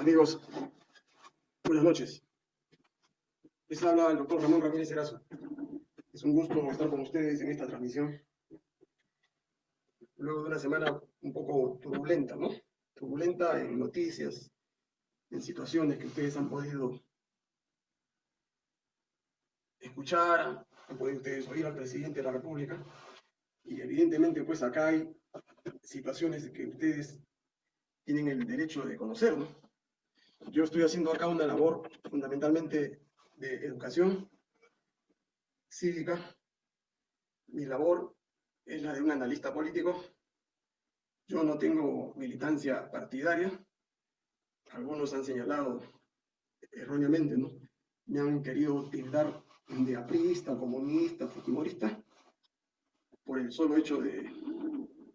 Amigos, buenas noches. Les habla el doctor Ramón Ramírez Erazo. Es un gusto estar con ustedes en esta transmisión. Luego de una semana un poco turbulenta, ¿no? Turbulenta en noticias, en situaciones que ustedes han podido escuchar, han podido ustedes oír al presidente de la República. Y evidentemente, pues acá hay situaciones que ustedes tienen el derecho de conocer, ¿no? Yo estoy haciendo acá una labor fundamentalmente de educación cívica. Mi labor es la de un analista político. Yo no tengo militancia partidaria. Algunos han señalado erróneamente, ¿no? Me han querido tildar de aprista, comunista, fujimorista, por el solo hecho de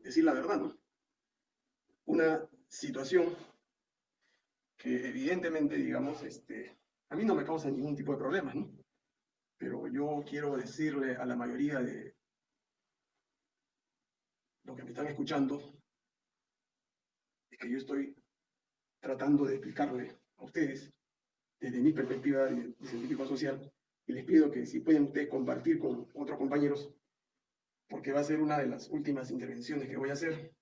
decir la verdad, ¿no? Una situación que evidentemente, digamos, este, a mí no me causa ningún tipo de problema, ¿no? Pero yo quiero decirle a la mayoría de los que me están escuchando, es que yo estoy tratando de explicarle a ustedes, desde mi perspectiva de, de científico social, y les pido que si pueden ustedes compartir con otros compañeros, porque va a ser una de las últimas intervenciones que voy a hacer,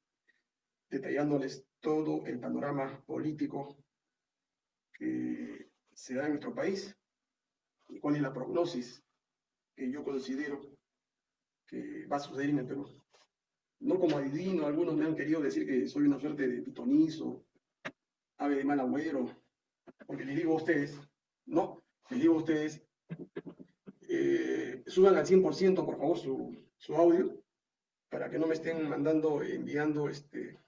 detallándoles todo el panorama político que se da en nuestro país y cuál es la prognosis que yo considero que va a suceder en el Perú. No como adivino, algunos me han querido decir que soy una suerte de pitonizo, ave de mal agüero, porque les digo a ustedes, no, les digo a ustedes, eh, suban al 100% por favor su, su audio, para que no me estén mandando, enviando este,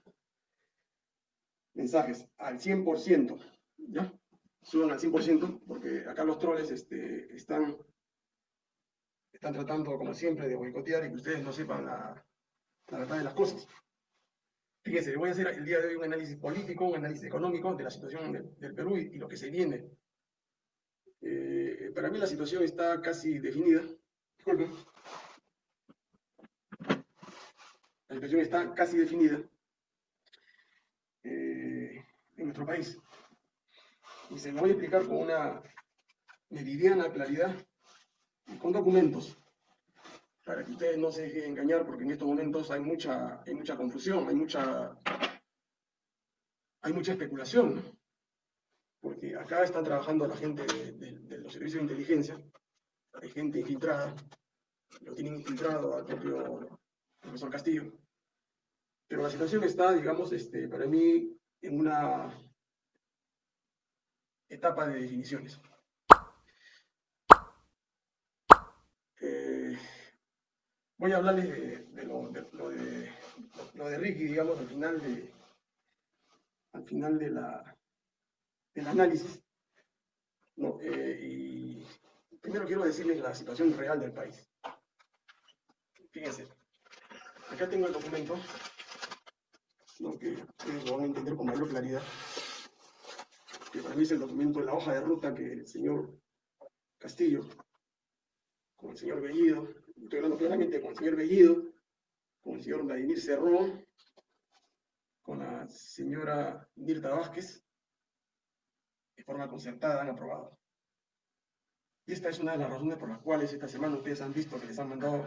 mensajes al 100%, ¿ya? Suban al 100%, porque acá los troles este, están, están tratando, como siempre, de boicotear y que ustedes no sepan la, la verdad de las cosas. Fíjense, voy a hacer el día de hoy un análisis político, un análisis económico de la situación del, del Perú y, y, lo que se viene. Eh, para mí la situación está casi definida. Disculpen. La situación está casi definida eh, en nuestro país. Y se lo voy a explicar con una meridiana claridad y con documentos para que ustedes no se dejen engañar, porque en estos momentos hay mucha, hay mucha confusión, hay mucha, hay mucha especulación, porque acá están trabajando la gente de, los servicios de inteligencia, hay gente infiltrada, lo tienen infiltrado al propio profesor Castillo, pero la situación está, digamos, este, para mí, en una etapa de definiciones. Eh, voy a hablarles de, lo, de, lo, de, lo de Ricky, digamos, al final de al final de la, del análisis. Eh, primero quiero decirles la situación real del país. Fíjense, acá tengo el documento, ¿no? que ustedes lo van a entender con mayor claridad, que es el documento de la hoja de ruta que el señor Castillo, con el señor Bellido, estoy hablando claramente con el señor Bellido, con el señor Vladimir Cerrón, con la señora Mirta Vázquez, de forma concertada han aprobado. Y esta es una de las razones por las cuales esta semana ustedes han visto que les han mandado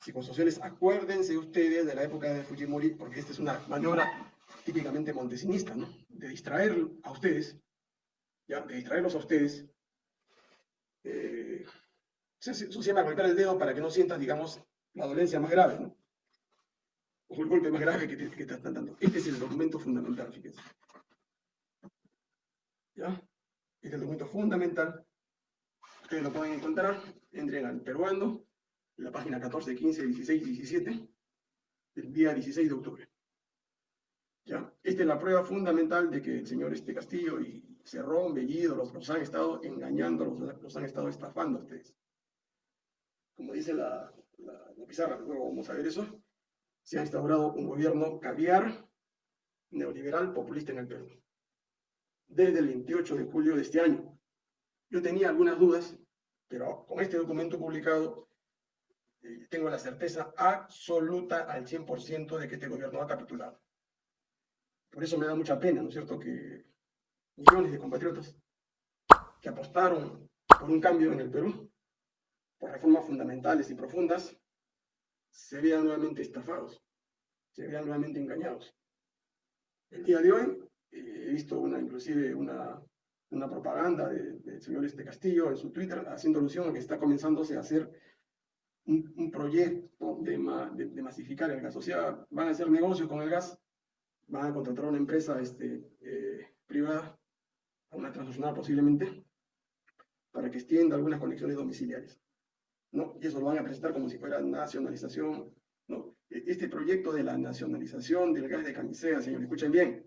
psicosociales. Acuérdense ustedes de la época de Fujimori, porque esta es una maniobra típicamente montesinista, ¿no? De distraer a ustedes, De distraerlos a ustedes. Eh, se llama golpear el dedo para que no sientan, digamos, la dolencia más grave, o el golpe más grave que te, están dando. Este es el documento fundamental, fíjense. ¿Ya? Este es el documento fundamental. Ustedes lo pueden encontrar. Entren al peruano, en la página 14, 15, 16, 17, del día 16 de octubre. ¿Ya? Esta es la prueba fundamental de que el señor este Castillo y Cerrón, Bellido, los, los han estado engañando, los, los, han estado estafando a ustedes. Como dice la, la, la pizarra, luego vamos a ver eso se ha instaurado un gobierno caviar, neoliberal, populista en el Perú. Desde el 28 de julio de este año. Yo tenía algunas dudas, pero con este documento publicado eh, tengo la certeza absoluta al 100% de que este gobierno ha capitulado. Por eso me da mucha pena, ¿no es cierto?, que millones de compatriotas que apostaron por un cambio en el Perú, por reformas fundamentales y profundas, se vean nuevamente estafados, se vean nuevamente engañados. El día de hoy eh, he visto una, inclusive una, una propaganda del señor este Castillo en su Twitter haciendo alusión a que está comenzándose a hacer un, proyecto de, de, masificar el gas. O sea, van a hacer negocios con el gas, van a contratar una empresa este, eh, privada, una transnacional posiblemente, para que extienda algunas conexiones domiciliares. ¿no? Y eso lo van a presentar como si fuera nacionalización. ¿no? E, este proyecto de la nacionalización del gas de camisea, señores, escuchen bien,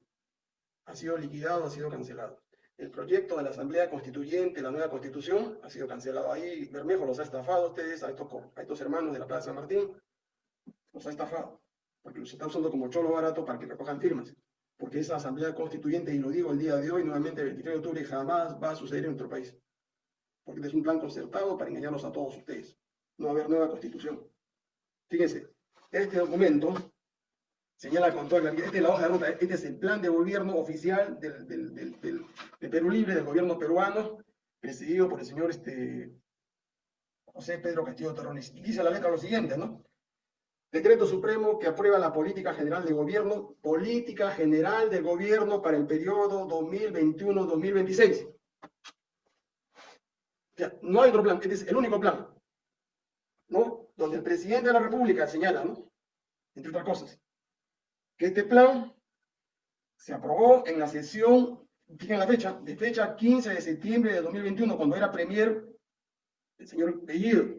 ha sido liquidado, ha sido cancelado. El proyecto de la Asamblea Constituyente, la nueva Constitución, ha sido cancelado. Ahí Bermejo los ha estafado a ustedes, a estos, a estos hermanos de la Plaza San Martín, los ha estafado, porque los está usando como cholo barato para que recojan firmas. Porque esa Asamblea Constituyente, y lo digo el día de hoy, nuevamente el 23 de octubre, jamás va a suceder en nuestro país. Porque es un plan concertado para engañarlos a todos ustedes. No va a haber nueva Constitución. Fíjense, este documento señala con toda claridad, esta es la hoja de ruta, este es el plan de gobierno oficial del, de Perú Libre, del gobierno peruano, presidido por el señor este, José Pedro Castillo Terrones. Y dice la letra lo siguiente, ¿no? Decreto Supremo que aprueba la política general de gobierno, política general de gobierno para el periodo 2021-2026. no hay otro plan, este es el único plan, ¿no? Donde el presidente de la República señala, ¿no? Entre otras cosas, que este plan se aprobó en la sesión, fíjense la fecha, de fecha 15 de septiembre de 2021, cuando era premier el señor Bellido,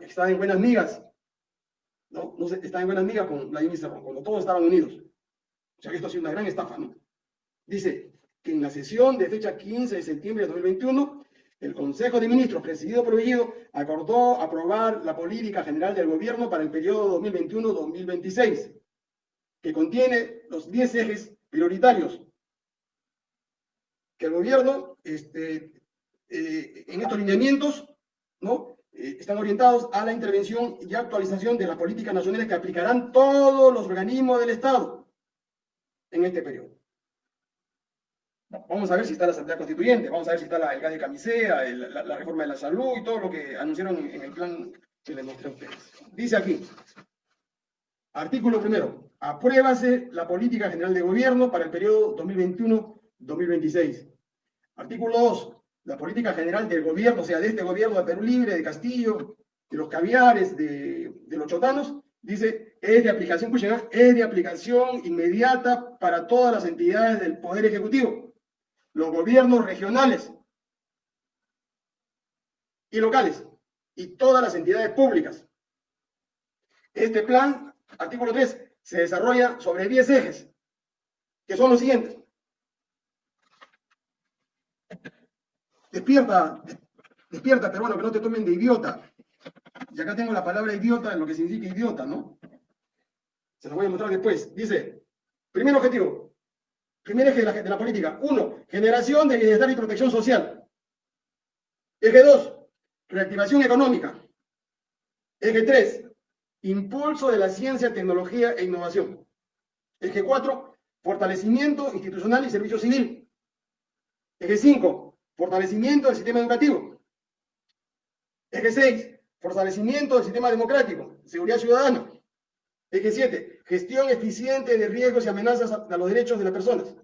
estaba en buenas migas, ¿no? no estaba en buenas migas con la Cerrón, cuando todos estaban unidos. O sea que esto ha sido una gran estafa, ¿no? Dice que en la sesión de fecha 15 de septiembre de 2021, el Consejo de Ministros, presidido por Bellido, acordó aprobar la política general del gobierno para el periodo 2021-2026 que contiene los 10 ejes prioritarios que el gobierno, este, eh, en estos lineamientos, ¿no? Eh, están orientados a la intervención y actualización de las políticas nacionales que aplicarán todos los organismos del Estado en este periodo. Vamos a ver si está la Asamblea Constituyente, vamos a ver si está la, el de camisea, la, reforma de la salud y todo lo que anunciaron en, en el plan que les mostré a ustedes. Dice aquí, artículo primero, Apruébase la política general de gobierno para el periodo 2021-2026. Artículo 2. La política general del gobierno, o sea, de este gobierno de Perú Libre, de Castillo, de los caviares, de, los chotanos, dice, es de aplicación, es de aplicación inmediata para todas las entidades del Poder Ejecutivo, los gobiernos regionales y locales, y todas las entidades públicas. Este plan, artículo 3, se desarrolla sobre 10 ejes, que son los siguientes. Despierta, despierta, peruano, que no te tomen de idiota. Y acá tengo la palabra idiota, lo que significa idiota, ¿no? Se lo voy a mostrar después. Dice, primer objetivo, primer eje de la, de la política. Uno, generación de bienestar y protección social. Eje 2, reactivación económica. Eje 3, Impulso de la ciencia, tecnología e innovación. Eje 4, fortalecimiento institucional y servicio civil. Eje 5, fortalecimiento del sistema educativo. Eje 6, fortalecimiento del sistema democrático, seguridad ciudadana. Eje 7, gestión eficiente de riesgos y amenazas a, los derechos de las personas.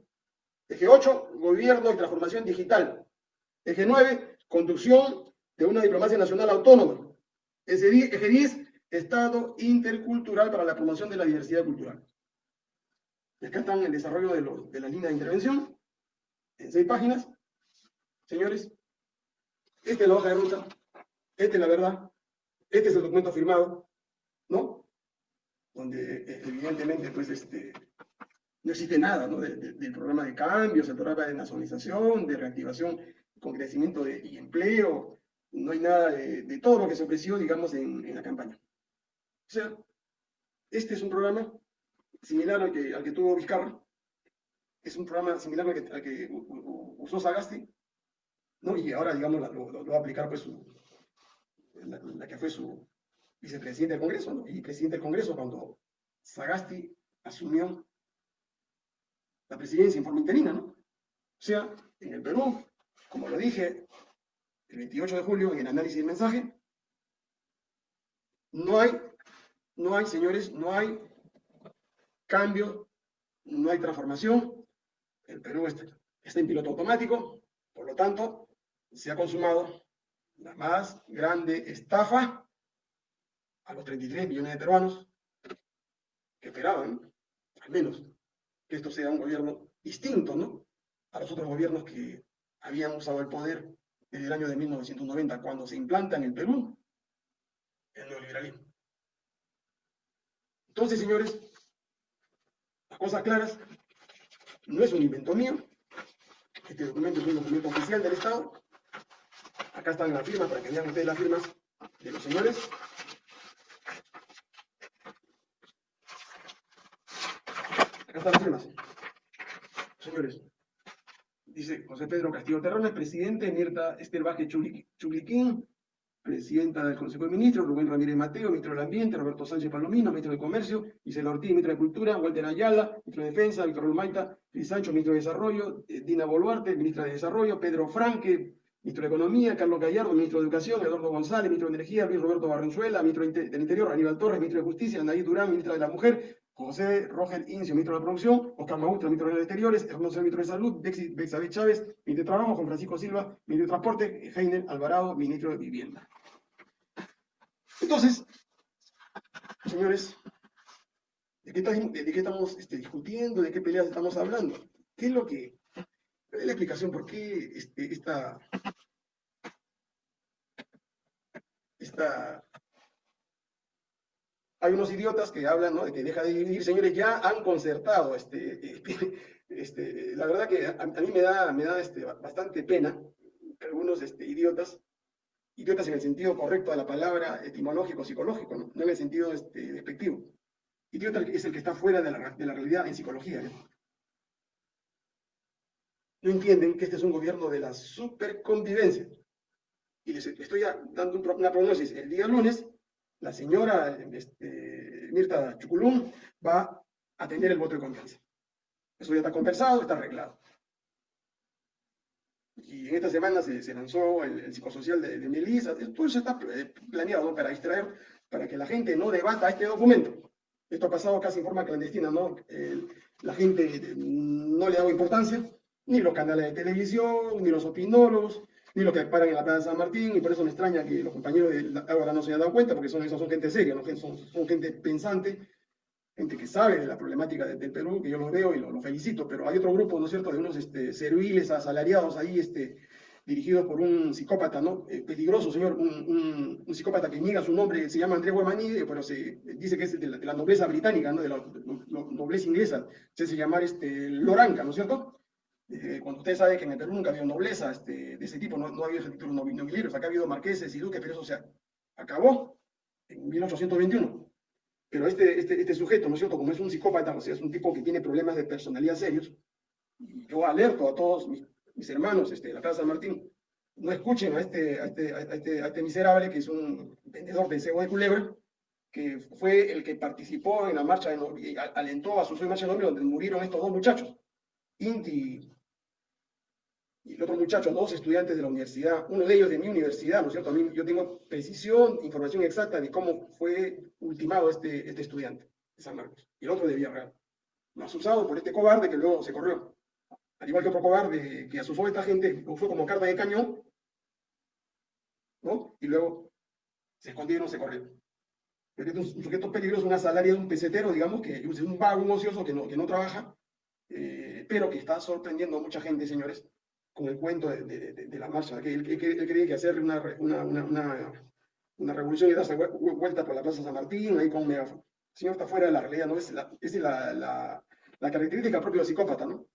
Eje 8, gobierno y transformación digital. Eje 9, conducción de una diplomacia nacional autónoma. Eje 10, Estado intercultural para la promoción de la diversidad cultural. Acá están el desarrollo de, de la línea de intervención, en seis páginas. Señores, esta es la hoja de ruta, esta es la verdad, este es el documento firmado, ¿no? Donde eh, evidentemente, pues, este, no existe nada, ¿no? del programa de cambios, el programa de nacionalización, de reactivación con crecimiento de, y empleo, no hay nada de, todo lo que se ofreció, digamos, en la campaña. O sea, este es un programa similar al que, al que tuvo Vizcarra, es un programa similar al que, usó Sagasti, ¿no? y ahora, digamos, lo, va a aplicar pues la, que fue su vicepresidente del Congreso, y presidente del Congreso cuando Sagasti asumió la presidencia en forma interina, ¿no? O sea, en el Perú, como lo dije el 28 de julio en el análisis del mensaje, no hay, no hay, señores, no hay cambio, no hay transformación. El Perú está, está en piloto automático, por lo tanto, se ha consumado la más grande estafa a los 33 millones de peruanos que esperaban, al menos, que esto sea un gobierno distinto, ¿no? A los otros gobiernos que habían usado el poder desde el año de 1990, cuando se implanta en el Perú el neoliberalismo. Entonces, señores, las cosas claras, no es un invento mío, este documento es un documento oficial del Estado, acá están las firmas para que vean ustedes las firmas de los señores, acá están las firmas, señores, dice José Pedro Castillo Terrones, presidente, Mirta Esther Baje Chubliquín, presidenta del Consejo de Ministros, Rubén Ramírez Mateo, ministro del Ambiente, Roberto Sánchez Palomino, ministro de Comercio, Isela Ortiz, ministro de Cultura, Walter Ayala, ministro de Defensa, Víctor Rolmaita, Luis Sancho, ministro de Desarrollo, eh, Dina Boluarte, ministra de Desarrollo, Pedro Franque, ministro de Economía, Carlos Gallardo, ministro de Educación, Eduardo González, ministro de Energía, Luis Roberto Barrenzuela, ministro del Interior, Aníbal Torres, ministro de Justicia, Anaí Durán, ministra de la Mujer, José Roger Incio, ministro de la Producción, Oscar Maustra, ministro de Exteriores, Hermoso, ministro de Salud, Bexabel Chávez, ministro de Trabajo, Juan Francisco Silva, ministro de Transporte, Heiner Alvarado, ministro de Vivienda. Entonces, señores, ¿de qué, estamos este, discutiendo? ¿De qué peleas estamos hablando? ¿Qué es lo que... La explicación por qué este, esta, hay unos idiotas que hablan ¿no? de que deja de dividir, señores, ya han concertado. Este, este, la verdad que a, mí me da, me da este, bastante pena que algunos este, idiotas, idiotas en el sentido correcto de la palabra etimológico, psicológico, no, en el sentido este, despectivo. Idiota es el que está fuera de la, de la realidad en psicología. No entienden que este es un gobierno de la superconvivencia. Y les estoy dando una prognosis. El día lunes la señora este, Mirta Chuculum va a tener el voto de confianza. Eso ya está conversado, está arreglado. Y en esta semana se, lanzó el, psicosocial de, de, Melissa. Todo eso está eh, planeado para distraer, para que la gente no debata este documento. Esto ha pasado casi en forma clandestina, ¿no? la gente no le ha importancia, ni los canales de televisión, ni los opinólogos, ni los que paran en la Plaza de San Martín, y por eso me extraña que los compañeros de ahora no se hayan dado cuenta, porque son, son gente seria, ¿no? son, son gente pensante, gente que sabe de la problemática del Perú, que yo los veo y los lo felicito, pero hay otro grupo, ¿no es cierto?, de unos este, serviles asalariados ahí, este, dirigidos por un psicópata, ¿no? Eh, peligroso, señor, un, un, psicópata que niega su nombre, se llama Andrés Guamaní, pero se dice que es de la, nobleza británica, ¿no? De la, nobleza inglesa, se hace llamar este, Loranca, ¿no es cierto? Eh, cuando usted sabe que en el Perú nunca ha habido nobleza este, de ese tipo, no, no ha habido títulos nobiliarios, acá ha habido marqueses y duques, pero eso se acabó en 1821. Pero este, este, este sujeto, ¿no es cierto? Como es un psicópata, o sea, es un tipo que tiene problemas de personalidad serios, yo alerto a todos mis, hermanos este, de la Plaza San Martín, no escuchen a este, a este, a este, a este miserable que es un vendedor de cebo de culebra, que fue el que participó en la marcha de, alentó a su marcha de nombre donde murieron estos dos muchachos, Inti y el otro muchacho, dos estudiantes de la universidad, uno de ellos de mi universidad, ¿no es cierto? A mí, yo tengo precisión, información exacta de cómo fue ultimado este, este estudiante de San Marcos, y el otro de Villarreal. Más usado por este cobarde que luego se corrió. Al igual que otro cobarde que asusó a esta gente, fue como carta de cañón, ¿no? Y luego se escondieron, se corrió. Pero este es un sujeto peligroso, una salaria de un pesetero, digamos, que es un vago, un ocioso que no, que no trabaja, eh, pero que está sorprendiendo a mucha gente, señores, con el cuento de, la marcha, que él, creía que hacerle una, revolución y darse vuelta por la Plaza San Martín, ahí con un megáfono. El señor está fuera de la realidad, ¿no? Es la, es la, característica propia del psicópata, ¿no?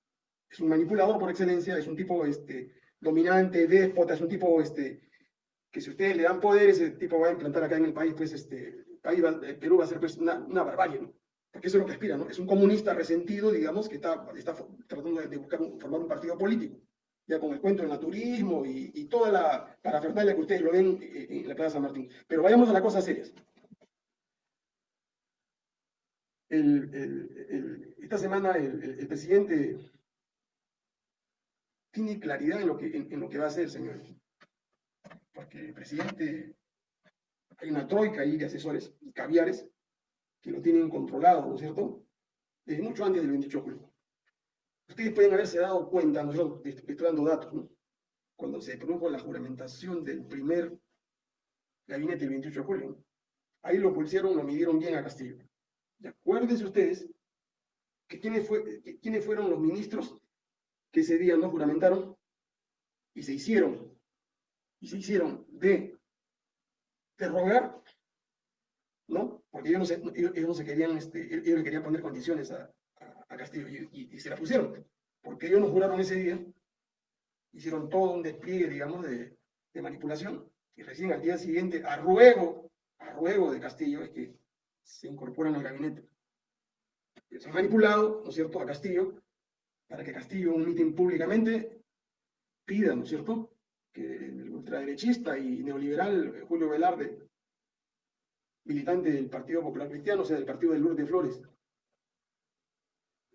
Es un manipulador por excelencia, es un tipo este, dominante, déspota, es un tipo este, que si ustedes le dan poder, ese tipo va a implantar acá en el país, pues este, el Perú va a ser pues, una, una barbarie, ¿no? Porque eso es lo que aspira, ¿no? Es un comunista resentido, digamos, que está, está tratando de buscar formar un partido político ya con el cuento del naturismo y, toda la parafernalia que ustedes lo ven eh, en la Plaza San Martín. Pero vayamos a las cosas serias. esta semana el, presidente tiene claridad en lo que, en, lo que va a hacer, señores. Porque el presidente, hay una troika ahí de asesores, caviares, que lo tienen controlado, ¿no es cierto? Desde mucho antes del 28 de julio. Ustedes pueden haberse dado cuenta, nosotros estoy dando datos, ¿no? Cuando se produjo la juramentación del primer gabinete del 28 de julio, ahí lo pulsaron, lo midieron bien a Castillo. Y acuérdense ustedes que quiénes, fue, quiénes fueron los ministros que ese día no juramentaron y se hicieron, y se hicieron de, rogar, ¿no? Porque ellos no se, no se querían, este, ellos querían poner condiciones a, a, Castillo y, se la pusieron, porque ellos no juraron ese día, hicieron todo un despliegue, digamos, de, de manipulación, y recién al día siguiente, a ruego, a ruego de Castillo, es que se incorporan al gabinete. Se han manipulado, ¿no es cierto?, a Castillo, para que Castillo, un mitin públicamente, pida, ¿no es cierto?, que el ultraderechista y neoliberal Julio Velarde, militante del Partido Popular Cristiano, o sea, del Partido de Lourdes de Flores,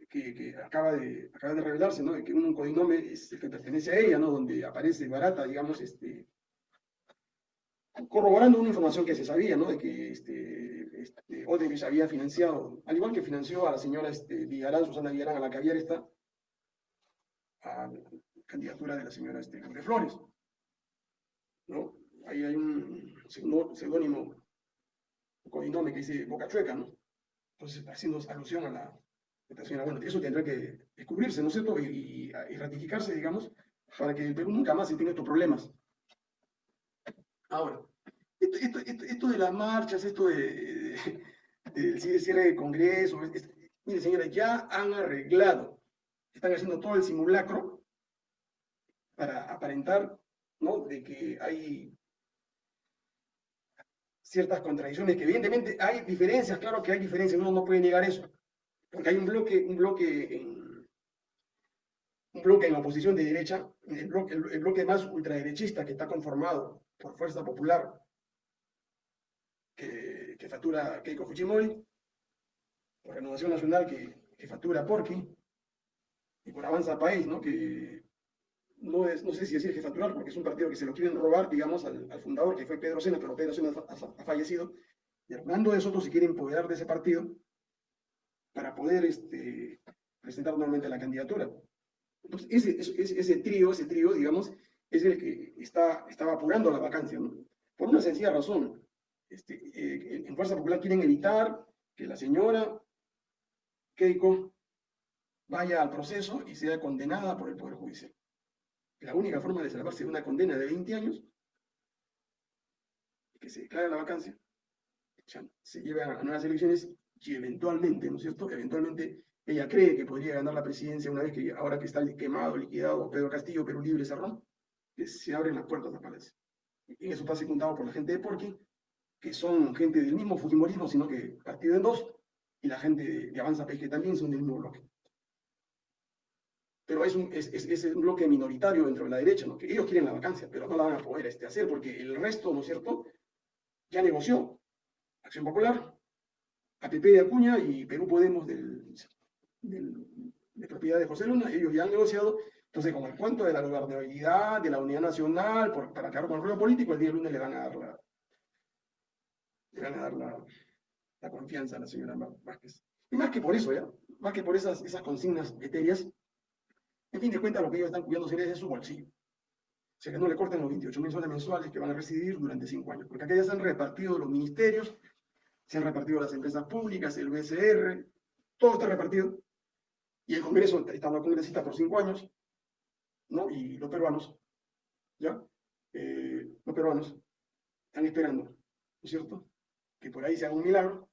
que, acaba, de, acaba de revelarse, ¿no?, que un codinome es el que pertenece a ella, ¿no?, donde aparece barata, digamos, este, corroborando una información que se sabía, ¿no? De que este, este, Odebrecht había financiado, al igual que financió a la señora este, Villarán, Susana Villarán, a la que había esta, a la candidatura de la señora este, Flores. ¿no? Ahí hay un seudónimo, un codinome que dice Boca Chueca, ¿no? Entonces, haciendo alusión a la, Bueno, eso tendrá que descubrirse, ¿no es cierto? Y, ratificarse, digamos, para que el Perú nunca más se tenga estos problemas. Ahora, esto, de las marchas, esto de, del cierre de Congreso, mire señores, ya han arreglado, están haciendo todo el simulacro para aparentar, ¿no? De que hay ciertas contradicciones, que evidentemente hay diferencias, claro que hay diferencias, uno no puede negar eso, porque hay un bloque, un bloque en, un bloque en oposición de derecha, el bloque, más ultraderechista que está conformado por Fuerza Popular, que, factura Keiko Fujimori, por Renovación Nacional, que, que factura Porqui, y por Avanza País, ¿no? que no, es, no sé si decir que facturar, porque es un partido que se lo quieren robar, digamos, al, al fundador, que fue Pedro Sena, pero Pedro Sena ha, ha, fallecido, y Hernando de Soto se quiere empoderar de ese partido para poder este, presentar nuevamente la candidatura. Entonces, ese, trío, ese trío, digamos, es el que está, estaba apurando la vacancia, ¿no? Por una sencilla razón. Este, eh, en Fuerza Popular quieren evitar que la señora Keiko vaya al proceso y sea condenada por el Poder Judicial. La única forma de salvarse de una condena de 20 años es que se declare la vacancia, se lleve a nuevas elecciones y eventualmente, ¿no es cierto? Eventualmente ella cree que podría ganar la presidencia una vez que ahora que está quemado, liquidado Pedro Castillo, Perú Libre, Cerrón, que se abren las puertas a Palacio. Y eso está secundado por la gente de Porqui, que son gente del mismo Fujimorismo, sino que partido en dos, y la gente de, Avanza País, que también son del mismo bloque. Pero es un, es, es, un bloque minoritario dentro de la derecha, ¿no? que ellos quieren la vacancia, pero no la van a poder este, hacer, porque el resto, ¿no es cierto?, ya negoció. Acción Popular, APP de Acuña y Perú Podemos del, del, de propiedad de José Luna, ellos ya han negociado entonces, con el cuento de la gobernabilidad, de la unidad nacional, para acabar con el ruido político, el día lunes le van a dar la, le van a dar la, confianza a la señora Vázquez. Y más que por eso, ¿ya? Más que por esas, esas consignas etéreas, en fin de cuentas, lo que ellos están cuidando es de su bolsillo. O sea, que no le corten los 28 mil soles mensuales que van a recibir durante cinco años. Porque acá ya se han repartido los ministerios, se han repartido las empresas públicas, el BCR, todo está repartido. Y el Congreso, estando congresista por cinco años, ¿no? Y los peruanos, ¿ya? Eh, los peruanos están esperando, ¿no es cierto? Que por ahí se haga un milagro,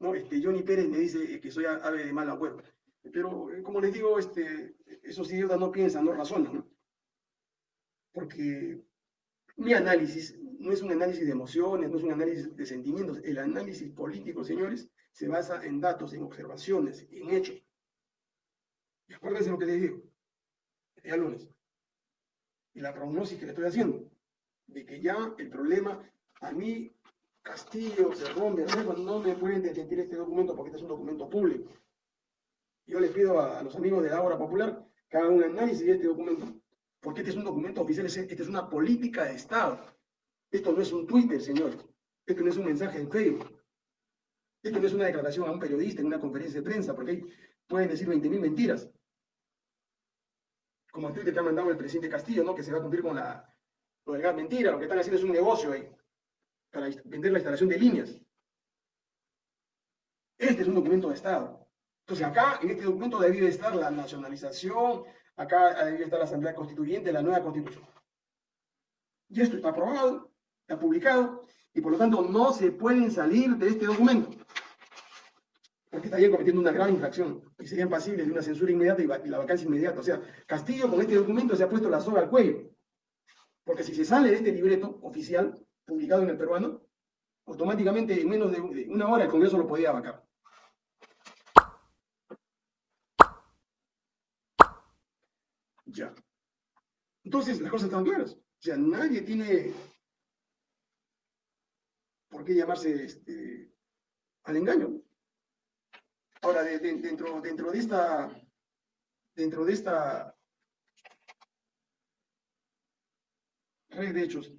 ¿no? Este, Johnny Pérez me dice que soy ave de mala huerta. Pero, eh, como les digo, este, esos idiotas no piensan, no razonan, ¿no? Porque mi análisis no es un análisis de emociones, no es un análisis de sentimientos. El análisis político, señores, se basa en datos, en observaciones, en hechos. Y acuérdense lo que les digo día lunes. Y la prognosis que le estoy haciendo, de que ya el problema, a mí, Castillo, Cerrón, Bermejo, no me pueden desmentir este documento porque este es un documento público. Yo les pido a, los amigos de la obra popular que haga un análisis de este documento, porque este es un documento oficial, este es una política de Estado. Esto no es un Twitter, señor. Esto no es un mensaje en Facebook. Esto no es una declaración a un periodista en una conferencia de prensa, porque ahí pueden decir 20.000 mentiras. Como el Twitter que ha mandado el presidente Castillo, ¿no? Que se va a cumplir con la, lo mentira. Lo que están haciendo es un negocio ahí, para vender la instalación de líneas. Este es un documento de Estado. Entonces acá, en este documento debe estar la nacionalización, acá debe estar la Asamblea Constituyente, la nueva Constitución. Y esto está aprobado, publicado, y por lo tanto no se pueden salir de este documento, porque estarían cometiendo una gran infracción y serían pasibles de una censura inmediata y, la vacancia inmediata. O sea, Castillo con este documento se ha puesto la soga al cuello, porque si se sale de este libreto oficial publicado en el peruano, automáticamente en menos de una hora el Congreso lo podía vacar. Ya. Entonces, las cosas están claras. O sea, nadie tiene por qué llamarse este, al engaño. Ahora, dentro, de esta, dentro de esta red de hechos,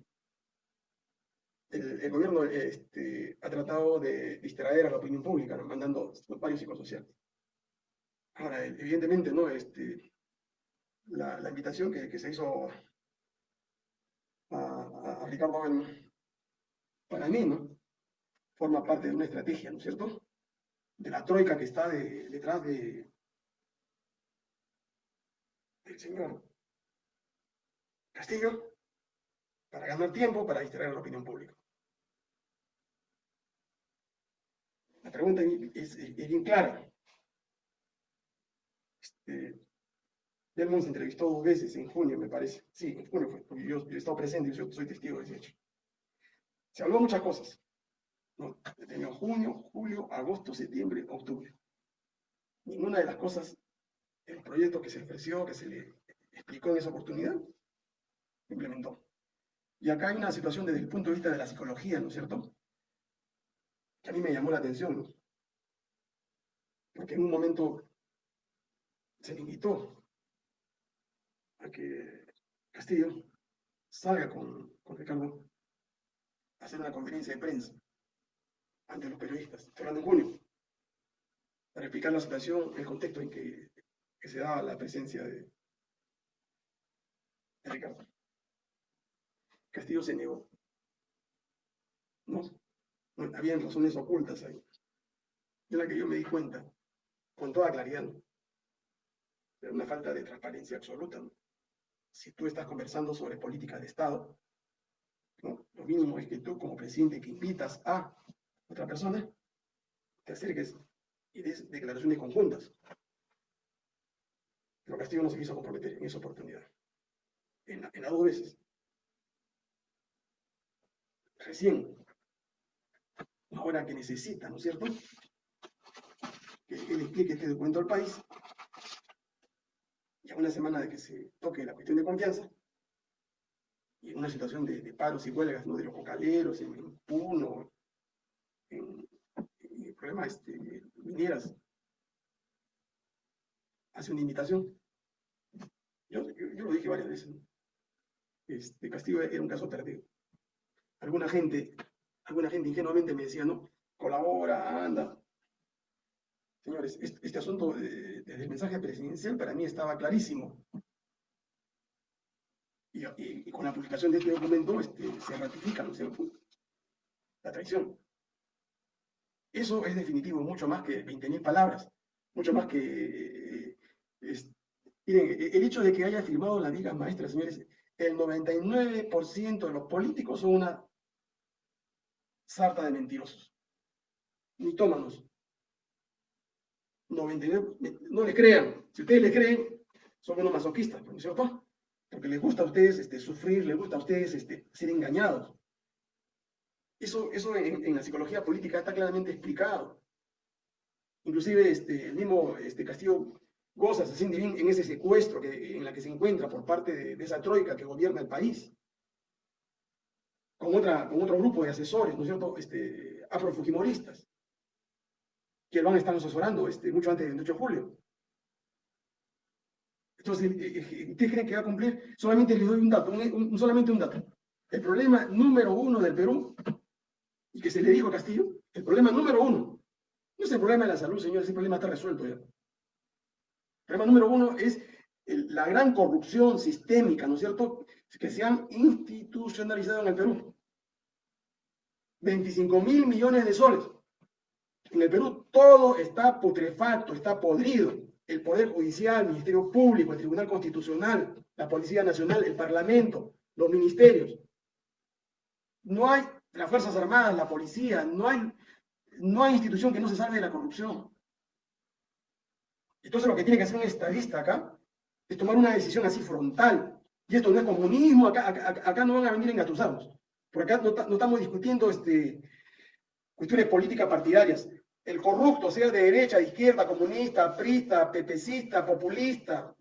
el, gobierno este, ha tratado de distraer a la opinión pública, mandando varios psicosociales. Ahora, evidentemente, ¿no? Este, la, invitación que, se hizo a, Ricardo para mí, ¿no? Forma parte de una estrategia, ¿no es cierto? De la troika que está detrás de, del señor Castillo para ganar tiempo, para distraer a la opinión pública. La pregunta es, bien clara. Este, se entrevistó dos veces en junio, me parece. Sí, en junio fue, porque yo, he estado presente, yo soy, testigo de ese hecho. Se habló muchas cosas. ¿no? junio, julio, agosto, septiembre, octubre. Ninguna de las cosas, el proyecto que se ofreció, que se le explicó en esa oportunidad, implementó. Y acá hay una situación desde el punto de vista de la psicología, ¿no es cierto? Que a mí me llamó la atención, ¿no? Porque en un momento se invitó a que Castillo salga con, con Ricardo hacer una conferencia de prensa ante los periodistas, en junio, para explicar la situación, el contexto en que, se daba la presencia de, Ricardo. Castillo se negó. No, no, habían razones ocultas ahí, de la que yo me di cuenta, con toda claridad. Era una falta de transparencia absoluta si tú estás conversando sobre política de Estado, lo mínimo es que tú como presidente que invitas a otra persona, te acerques y des declaraciones conjuntas. Pero Castillo no se quiso comprometer en esa oportunidad. En, las dos veces. Recién, ahora que necesita, ¿no es cierto? Que él explique este documento al país, ya una semana de que se toque la cuestión de confianza, y en una situación de, paros y huelgas ¿no? de los cocaleros, en, Puno, en, el problema este, mineras, hace una invitación. Yo, yo, lo dije varias veces. Este, Castillo era un caso perdido. Alguna gente, alguna gente ingenuamente me decía, no, colabora, anda, Señores, este, asunto desde el mensaje presidencial para mí estaba clarísimo. Y, con la publicación de este documento este, se ratifica, ¿no es La traición. Eso es definitivo, mucho más que 20.000 palabras, mucho más que... miren, el hecho de que haya firmado la Liga Maestra, señores, el 99% de los políticos son una sarta de mentirosos, mitómanos, 99, no le crean. Si ustedes le creen, son unos masoquistas, ¿no es cierto? Porque les gusta a ustedes este, sufrir, les gusta a ustedes este, ser engañados. Eso, eso en, la psicología política está claramente explicado. Inclusive este, el mismo este, Castillo goza, siente bien en ese secuestro que, en la que se encuentra por parte de, esa troika que gobierna el país. Con, otra, con otro grupo de asesores, ¿no es cierto? Este, afrofujimoristas que lo han estado asesorando este, mucho antes del 8 de julio. Entonces, eh, eh, ¿ustedes creen que va a cumplir? Solamente les doy un dato, un, solamente un dato. El problema número uno del Perú, y que se le dijo a Castillo, el problema número uno, no es el problema de la salud, señores, ese problema está resuelto ya. El problema número uno es la gran corrupción sistémica, ¿no es cierto?, que se han institucionalizado en el Perú. 25 mil millones de soles. En el Perú todo está putrefacto, está podrido. El Poder Judicial, el Ministerio Público, el Tribunal Constitucional, la Policía Nacional, el Parlamento, los ministerios. No hay las Fuerzas Armadas, la policía, no hay, no hay institución que no se salve de la corrupción. Entonces lo que tiene que hacer un estadista acá es tomar una decisión así frontal. Y esto no es comunismo, acá, acá, no van a venir engatusados. Porque acá no, no estamos discutiendo este, cuestiones políticas partidarias. El corrupto, sea de derecha, de izquierda, comunista, prista, pepecista, populista,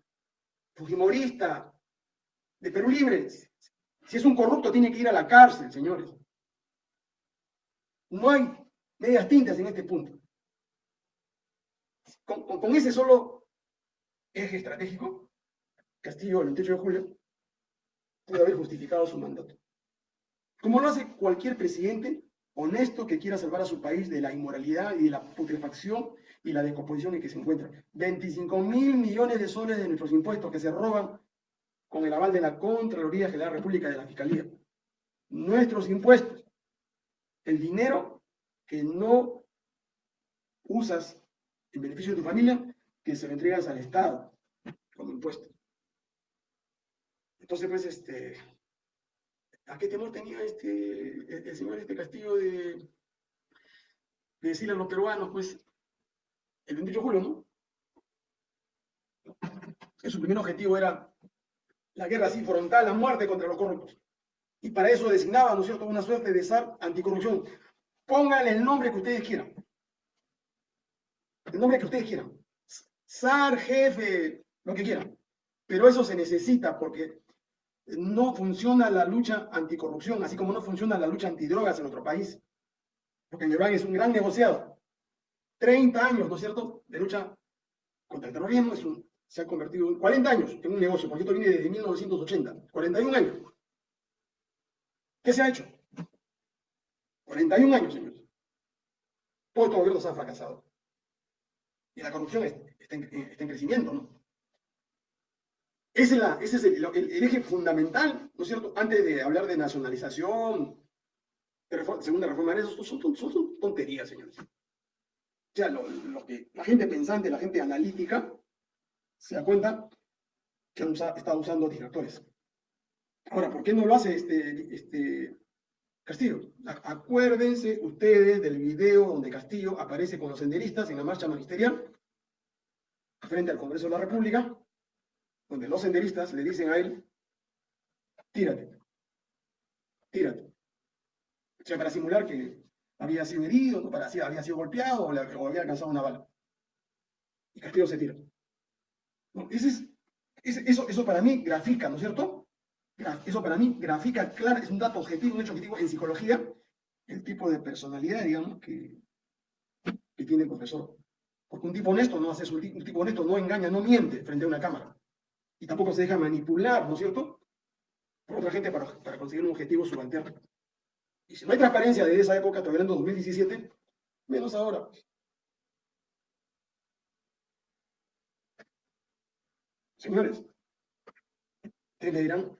fujimorista, de Perú Libre, si es un corrupto tiene que ir a la cárcel, señores. No hay medias tintas en este punto. Con, ese solo eje estratégico, Castillo, el 28 de julio, puede haber justificado su mandato. Como lo hace cualquier presidente honesto que quiera salvar a su país de la inmoralidad y de la putrefacción y la descomposición en que se encuentra. 25 mil millones de soles de nuestros impuestos que se roban con el aval de la Contraloría General de la República de la Fiscalía. Nuestros impuestos. El dinero que no usas en beneficio de tu familia, que se lo entregas al Estado como impuesto. Entonces, pues, este, ¿A qué temor tenía este, el señor este Castillo de, de decirle a los peruanos, pues, el 28 de julio, ¿no? Que su primer objetivo era la guerra así frontal, la muerte contra los corruptos. Y para eso designaba, ¿no es cierto?, una suerte de SAR anticorrupción. Pónganle el nombre que ustedes quieran. El nombre que ustedes quieran. SAR, jefe, lo que quieran. Pero eso se necesita porque no funciona la lucha anticorrupción, así como no funciona la lucha antidrogas en nuestro país. Porque Yerban es un gran negociado. 30 años, ¿no es cierto?, de lucha contra el terrorismo, se ha convertido en 40 años en un negocio, porque esto viene desde 1980, 41 años. ¿Qué se ha hecho? 41 años, señores. Todos estos gobiernos han fracasado. Y la corrupción está en crecimiento, ¿no? Ese es, el, eje fundamental, ¿no es cierto? Antes de hablar de nacionalización, de segunda reforma, eso son, tonterías, señores. O sea, lo, que la gente pensante, la gente analítica, se da cuenta que han estado usando distractores. Ahora, ¿por qué no lo hace este, este Castillo? Acuérdense ustedes del video donde Castillo aparece con los senderistas en la marcha magisterial frente al Congreso de la República donde los senderistas le dicen a él, tírate, tírate. O sea, para simular que había sido herido, no para, había sido golpeado o, había alcanzado una bala. Y Castillo se tira. ese es, eso, eso para mí grafica, ¿no es cierto? Eso para mí grafica, claro, es un dato objetivo, un hecho objetivo en psicología, el tipo de personalidad, digamos, que, que tiene el profesor. Porque un tipo honesto no hace eso, un tipo honesto no engaña, no miente frente a una cámara y tampoco se deja manipular, ¿no es cierto?, por otra gente para, conseguir un objetivo subalterno. Y si no hay transparencia desde esa época, todavía en 2017, menos ahora. Señores, ustedes me dirán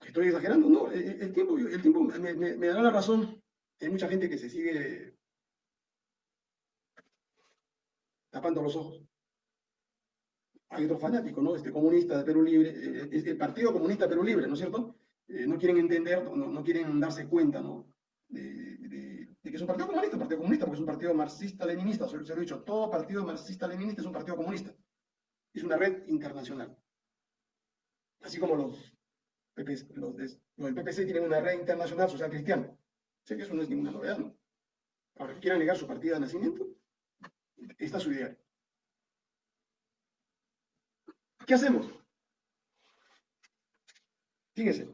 que estoy exagerando. No, el, tiempo, el tiempo me, me, da la razón. Hay mucha gente que se sigue tapando los ojos hay otro fanático, ¿no? Este comunista de Perú Libre, eh, eh, el Partido Comunista Perú Libre, ¿no es cierto? Eh, no quieren entender, no, quieren darse cuenta, ¿no? De, que es un partido comunista, un partido comunista, porque es un partido marxista-leninista, se, lo he dicho, todo partido marxista-leninista es un partido comunista. Es una red internacional. Así como los, los, del PPC tienen una red internacional social cristiana. Sé que eso no es ninguna novedad, ¿no? Ahora, que quieran negar su partida de nacimiento, está su idea. ¿Qué hacemos? Fíjense.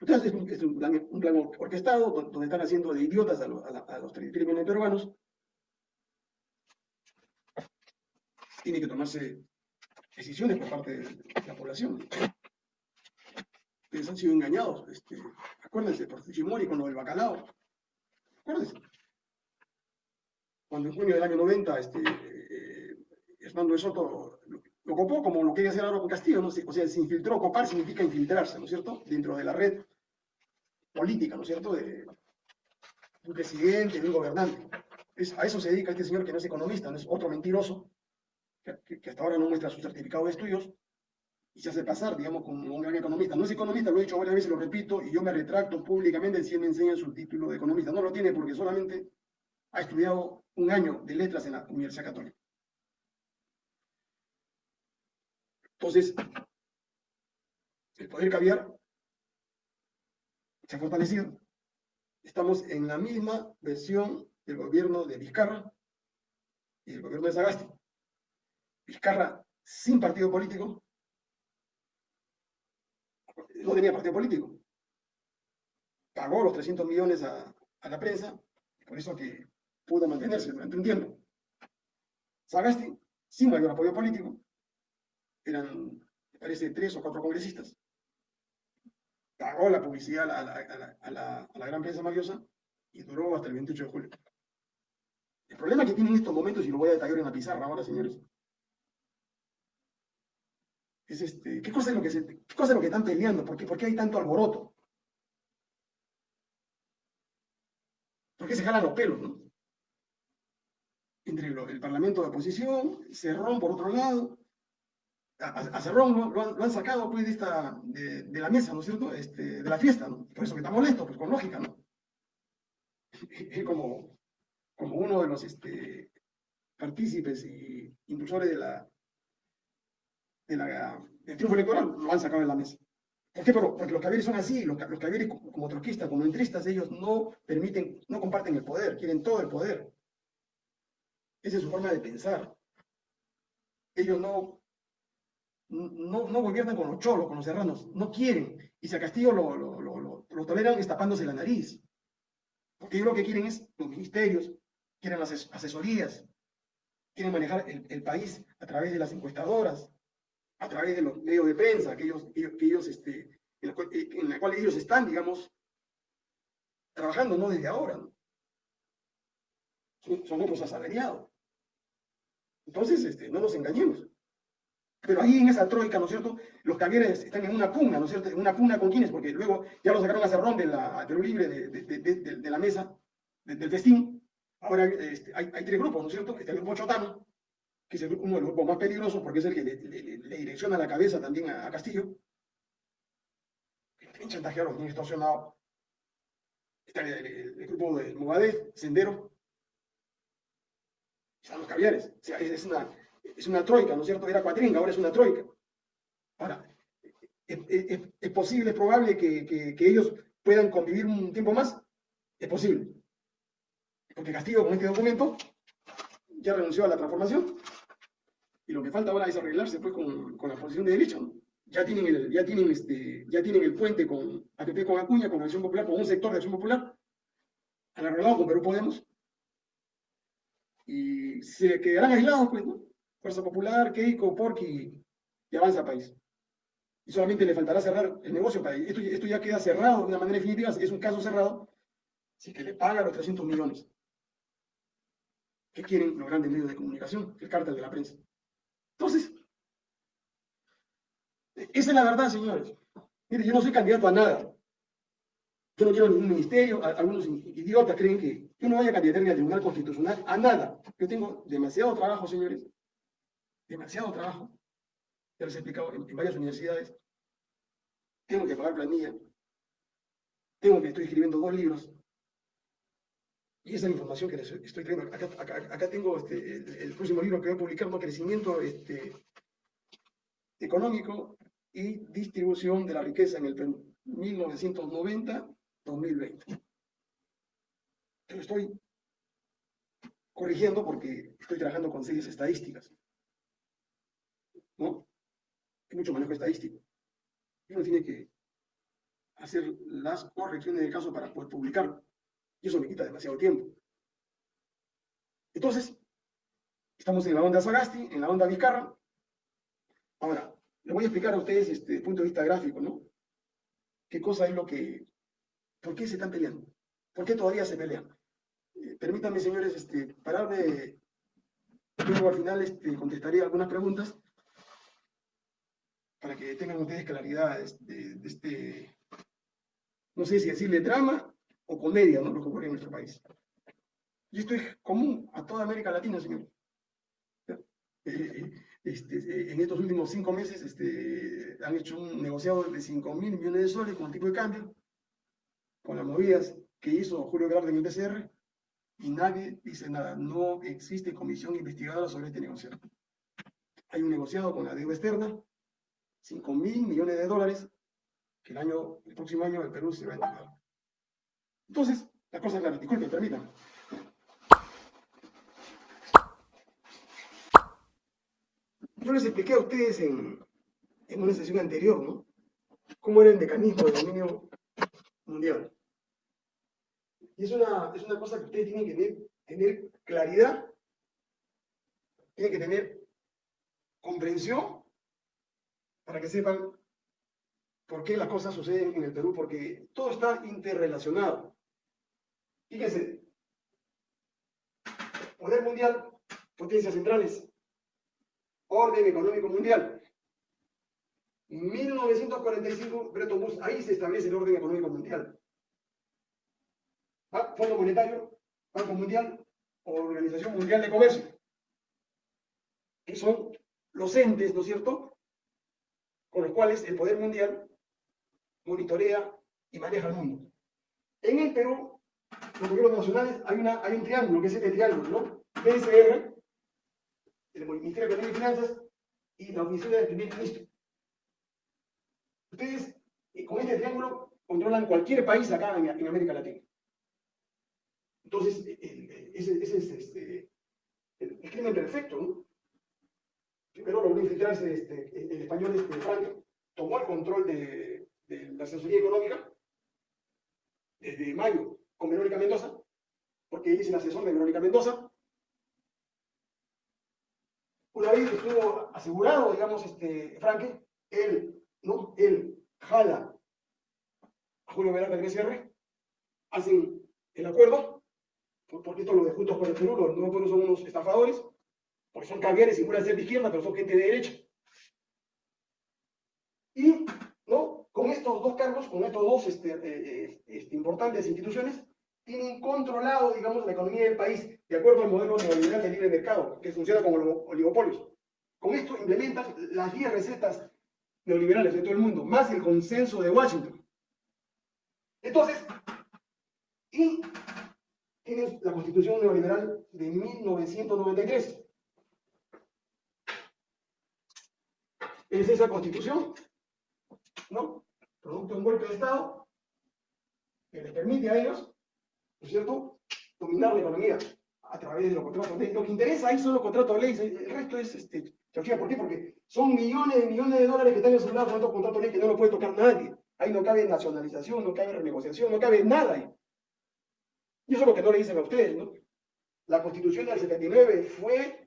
Entonces es un, es un, plan, orquestado donde están haciendo de idiotas a, los 33 millones peruanos. Tiene que tomarse decisiones por parte de la población. Ustedes han sido engañados. Este, acuérdense, por Fujimori con lo del bacalao. Acuérdense. Cuando en junio del año 90 este, eh, Hernando de Soto copó como lo quería hacer ahora con Castillo, ¿no? o sea, se infiltró, copar significa infiltrarse, ¿no es cierto?, dentro de la red política, ¿no es cierto?, de un presidente, de un gobernante. Es, a eso se dedica este señor que no es economista, no es otro mentiroso, que, que hasta ahora no muestra su certificado de estudios, y se hace pasar, digamos, como un gran economista. No es economista, lo he dicho varias veces, lo repito, y yo me retracto públicamente si él me enseña su título de economista. No lo tiene porque solamente ha estudiado un año de letras en la Universidad Católica. Entonces, el poder caviar se ha fortalecido. Estamos en la misma versión del gobierno de Vizcarra y del gobierno de Sagasti. Vizcarra sin partido político, no tenía partido político. Pagó los 300 millones a, la prensa, por eso que pudo mantenerse durante un tiempo. Sagasti, sin mayor apoyo político, eran, me parece, tres o cuatro congresistas. Pagó la publicidad a la, a la gran prensa mafiosa y duró hasta el 28 de julio. El problema que tienen estos momentos, y lo voy a detallar en la pizarra ahora, señores, es este, ¿qué cosa es lo que, se, qué cosa es lo que están peleando? ¿Por qué, ¿Por qué hay tanto alboroto? ¿Por qué se jalan los pelos? Entre el Parlamento de oposición, Cerrón por otro lado, a, Cerrón lo, han, sacado pues, de, esta, de, la mesa, ¿no es cierto? Este, de la fiesta, ¿no? Por eso que está molesto, pues con lógica, ¿no? Es como, como uno de los este, partícipes y impulsores de la, de la, del triunfo electoral, lo han sacado de la mesa. ¿Por qué? Porque los caviares son así, los, los caviares como troquistas, como entristas, ellos no permiten, no comparten el poder, quieren todo el poder. Esa es su forma de pensar. Ellos no, no, no gobiernan con los cholos, con los serranos, no quieren. Y si a Castillo lo, lo, lo, lo toleran es tapándose la nariz. Porque ellos lo que quieren es los ministerios, quieren las asesorías, quieren manejar el, el país a través de las encuestadoras, a través de los medios de prensa que ellos, que ellos este, en, la cual, ellos están, digamos, trabajando, no desde ahora. Son, son, otros asalariados. Entonces, este, no nos engañemos. Pero ahí en esa troika, ¿no es cierto? Los cavieres están en una pugna, ¿no es cierto? En una pugna con quienes, porque luego ya lo sacaron a Cerrón de la, de libre de, de, de, la mesa, del festín. Ahora este, hay, hay, tres grupos, ¿no es cierto? Está el grupo Chotano, que es uno de los grupos más peligrosos porque es el que le, le, direcciona la cabeza también a, Castillo. Bien chantajeado, bien extorsionado. Está el, grupo de Mugadez, Sendero. Están los caviares. O sea, es, una, es una troika, ¿no es cierto? Era cuatringa, ahora es una troika. Ahora, ¿es, posible, es probable que, que, ellos puedan convivir un tiempo más? Es posible. Porque Castillo con este documento ya renunció a la transformación y lo que falta ahora es arreglarse pues, con, con la posición de derecha. Ya, tienen el, ya, tienen este, ya tienen el puente con APP con Acuña, con Acción Popular, con un sector de Acción Popular, han arreglado con Perú Podemos, y se quedarán aislados, pues, ¿no? Fuerza Popular, Keiko, Porky y Avanza País. Y solamente le faltará cerrar el negocio para esto, esto ya queda cerrado de una manera definitiva, es un caso cerrado, si que le paga los 300 millones. ¿Qué quieren los grandes medios de comunicación? El cártel de la prensa. Entonces, esa es la verdad, señores. Mire, yo no soy candidato a nada. Yo no quiero ningún ministerio. Algunos idiotas creen que yo no voy a candidatar al Tribunal Constitucional a nada. Yo tengo demasiado trabajo, señores. Demasiado trabajo. Ya les he explicado en, varias universidades. Tengo que pagar planilla. Tengo que estoy escribiendo dos libros. Y esa es la información que les estoy trayendo. Acá, tengo este, el, próximo libro que voy a publicar, ¿no? Crecimiento este, económico y distribución de la riqueza en el 1990-2020. Lo estoy corrigiendo porque estoy trabajando con series estadísticas. ¿No? Hay mucho manejo estadístico. Uno tiene que hacer las correcciones del caso para poder publicarlo. Y eso me quita demasiado tiempo. Entonces, estamos en la onda Sagasti, en la onda Vizcarra. Ahora, les voy a explicar a ustedes este, desde el punto de vista gráfico, ¿no? ¿Qué cosa es lo que... ¿Por qué se están peleando? ¿Por qué todavía se pelean? Eh, permítanme, señores, este, pararme... Luego al final este, contestaré algunas preguntas para que tengan ustedes claridad de, de este, no sé si decirle drama o comedia, ¿no? Lo que ocurre en nuestro país. Y esto es común a toda América Latina, señor. Eh, este, en estos últimos cinco meses este, han hecho un negociado de 5 mil millones de soles con el tipo de cambio, con las movidas que hizo Julio Velarde en el TCR, y nadie dice nada. No existe comisión investigadora sobre este negociado. Hay un negociado con la deuda externa, 5 mil millones de dólares, que el, año, el próximo año el Perú se va a entregar. Entonces, la cosa es clara. Disculpen, permítanme. Yo les expliqué a ustedes en, una sesión anterior, ¿no? Cómo era el mecanismo del dominio mundial. Y es una, es una cosa que ustedes tienen que tener, tener claridad, tienen que tener comprensión para que sepan por qué las cosas suceden en el Perú, porque todo está interrelacionado. Fíjense, poder mundial, potencias centrales, orden económico mundial. 1945, Bretton Woods, ahí se establece el orden económico mundial. Fondo Monetario, Banco Mundial, Organización Mundial de Comercio, que son los entes, ¿no es cierto?, con los cuales el poder mundial monitorea y maneja el mundo. En el Perú, los gobiernos nacionales, hay, una, un triángulo, que es este triángulo, ¿no? PSR, el Ministerio de Economía y Finanzas y la Oficina del Primer Ministro. Ustedes, eh, con este triángulo, controlan cualquier país acá en, América Latina. Entonces, eh, eh, ese, es este, el, crimen perfecto, ¿no? Primero logró infiltrarse este, el, español este, Franco, tomó el control de, la asesoría económica desde mayo con Verónica Mendoza, porque él es el asesor de Verónica Mendoza, una vez estuvo asegurado, digamos, este, Franque, él, ¿no? Él jala a Julio Velarde del BCR, hacen el acuerdo, porque esto lo de Juntos por el Perú, los nuevos son unos estafadores, porque son caviares y pueden ser de izquierda, pero son gente de derecha. Y, ¿no? Con estos dos cargos, con estos dos este, eh, eh, este, importantes instituciones, tienen controlado, digamos, la economía del país de acuerdo al modelo neoliberal de libre mercado, que funciona como oligopolios. Con esto implementan las 10 recetas neoliberales de todo el mundo, más el consenso de Washington. Entonces, y tienes la constitución neoliberal de 1993. Es esa constitución, ¿no? Producto de un golpe de Estado que les permite a ellos ¿no es cierto?, dominar la economía a través de los contratos de ley. Lo que interesa ahí son los contratos de ley, el resto es este, ¿Por qué? Porque son millones y millones de dólares que están asegurados con estos contratos de ley que no lo puede tocar nadie. Ahí no cabe nacionalización, no cabe renegociación, no cabe nada ahí. Y eso es lo que no le dicen a ustedes, ¿no? La constitución del 79 fue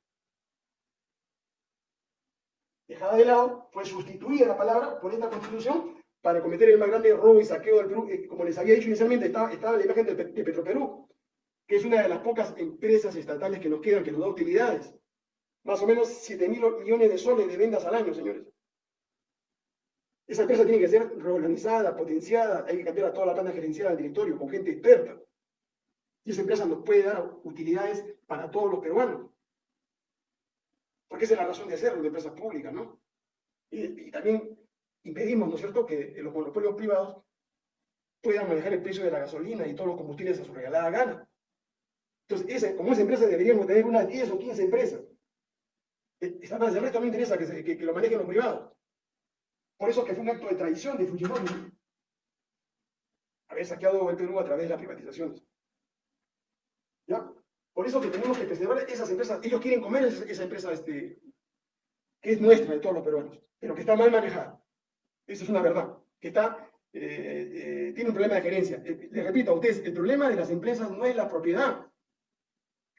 dejada de lado, fue sustituida la palabra por esta constitución para cometer el más grande robo y saqueo del Perú. Eh, como les había dicho inicialmente, estaba, la imagen de, de Petroperú, que es una de las pocas empresas estatales que nos quedan, que nos da utilidades. Más o menos 7 mil millones de soles de ventas al año, señores. Esa empresa tiene que ser reorganizada, potenciada, hay que cambiar a toda la planta gerencial del directorio con gente experta. Y esa empresa nos puede dar utilidades para todos los peruanos. Porque esa es la razón de hacerlo de empresas públicas, ¿no? y también impedimos, ¿no es cierto?, que los monopolios privados puedan manejar el precio de la gasolina y todos los combustibles a su regalada gana. Entonces, como esa empresa deberíamos tener unas 10 o 15 empresas. E, esa el resto no interesa que, lo manejen los privados. Por eso que fue un acto de traición de Fujimori haber saqueado el Perú a través de las privatizaciones. ¿Ya? Por eso que tenemos que preservar esas empresas. Ellos quieren comer esa, empresa este, que es nuestra de todos los peruanos, pero que está mal manejada. Eso es una verdad, que está, eh, eh, tiene un problema de gerencia. Eh, les repito a ustedes, el problema de las empresas no es la propiedad.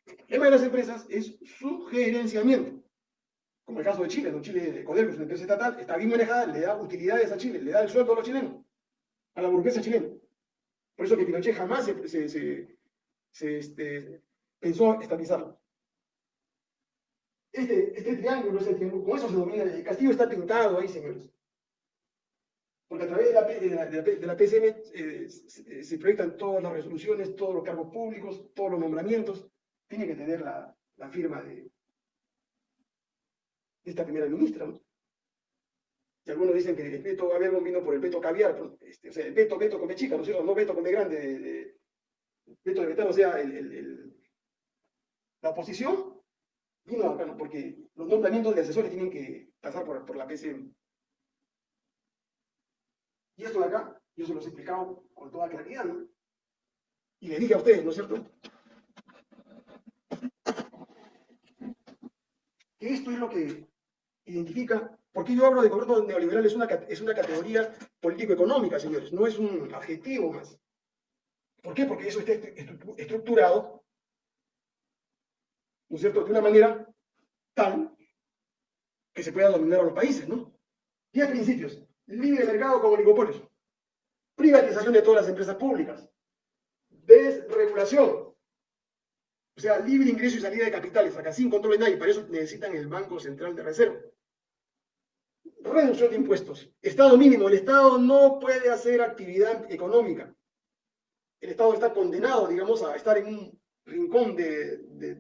El problema de las empresas es su gerenciamiento. como el caso de Chile, ¿no? Chile, de Codelco es una empresa estatal, está bien manejada, le da utilidades a Chile, le da el sueldo a los chilenos, a la burguesa chilena. Por eso que Pinochet jamás se, se, este, pensó estabilizarlo. Este, este triángulo es triángulo, con eso se domina, el castillo está pintado ahí, señores. Porque a través de la, de la, PCM eh, se, proyectan todas las resoluciones, todos los cargos públicos, todos los nombramientos. Tiene que tener la, firma de, esta primera ministra. Y algunos dicen que el veto Gabriel vino por el veto caviar, este, o sea, el veto, veto con B chica, ¿no es cierto? No veto con B grande, de, veto de vetar, o sea, el, la oposición vino acá, ¿no? porque los nombramientos de asesores tienen que pasar por, por la PCM. Y esto de acá, yo se los he explicado con toda claridad, ¿no? Y le dije a ustedes, ¿no es cierto? Que esto es lo que identifica, porque yo hablo de gobierno neoliberal, es una, es una categoría político-económica, señores, no es un adjetivo más. ¿Por qué? Porque eso está estructurado, ¿no es cierto?, de una manera tal que se pueda dominar a los países, ¿no? Diez principios libre mercado como oligopolios, privatización de todas las empresas públicas, desregulación, o sea, libre ingreso y salida de capitales, acá sin control de nadie, para eso necesitan el Banco Central de Reserva. Reducción de impuestos. Estado mínimo. El Estado no puede hacer actividad económica. El Estado está condenado, digamos, a estar en un rincón de,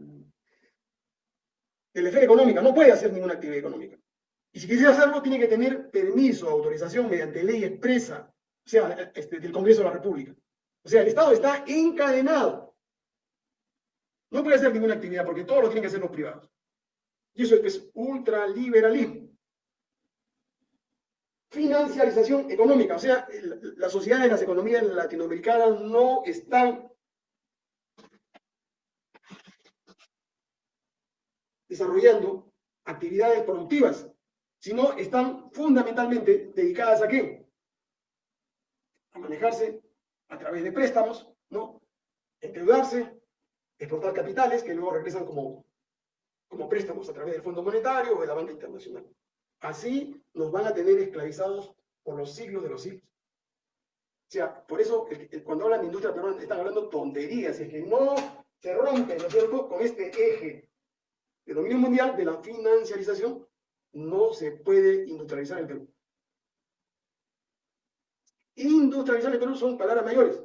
de la esfera económica. No puede hacer ninguna actividad económica. Y si quisiera hacerlo, tiene que tener permiso, autorización mediante ley expresa, o sea, este, del Congreso de la República. O sea, el Estado está encadenado. No puede hacer ninguna actividad porque todo lo tienen que hacer los privados. Y eso es ultraliberalismo. Financiarización económica, o sea, las sociedades, las economías latinoamericanas no están desarrollando actividades productivas sino están fundamentalmente dedicadas a qué? A manejarse a través de préstamos, ¿no? Endeudarse, exportar capitales que luego regresan como, como préstamos a través del Fondo Monetario o de la banca internacional. Así nos van a tener esclavizados por los siglos de los siglos. O sea, por eso cuando hablan de industria peruana están hablando tonterías, es que no se rompe, ¿no es cierto?, con este eje de dominio mundial de la financiarización no se puede industrializar el Perú. Industrializar el Perú son palabras mayores.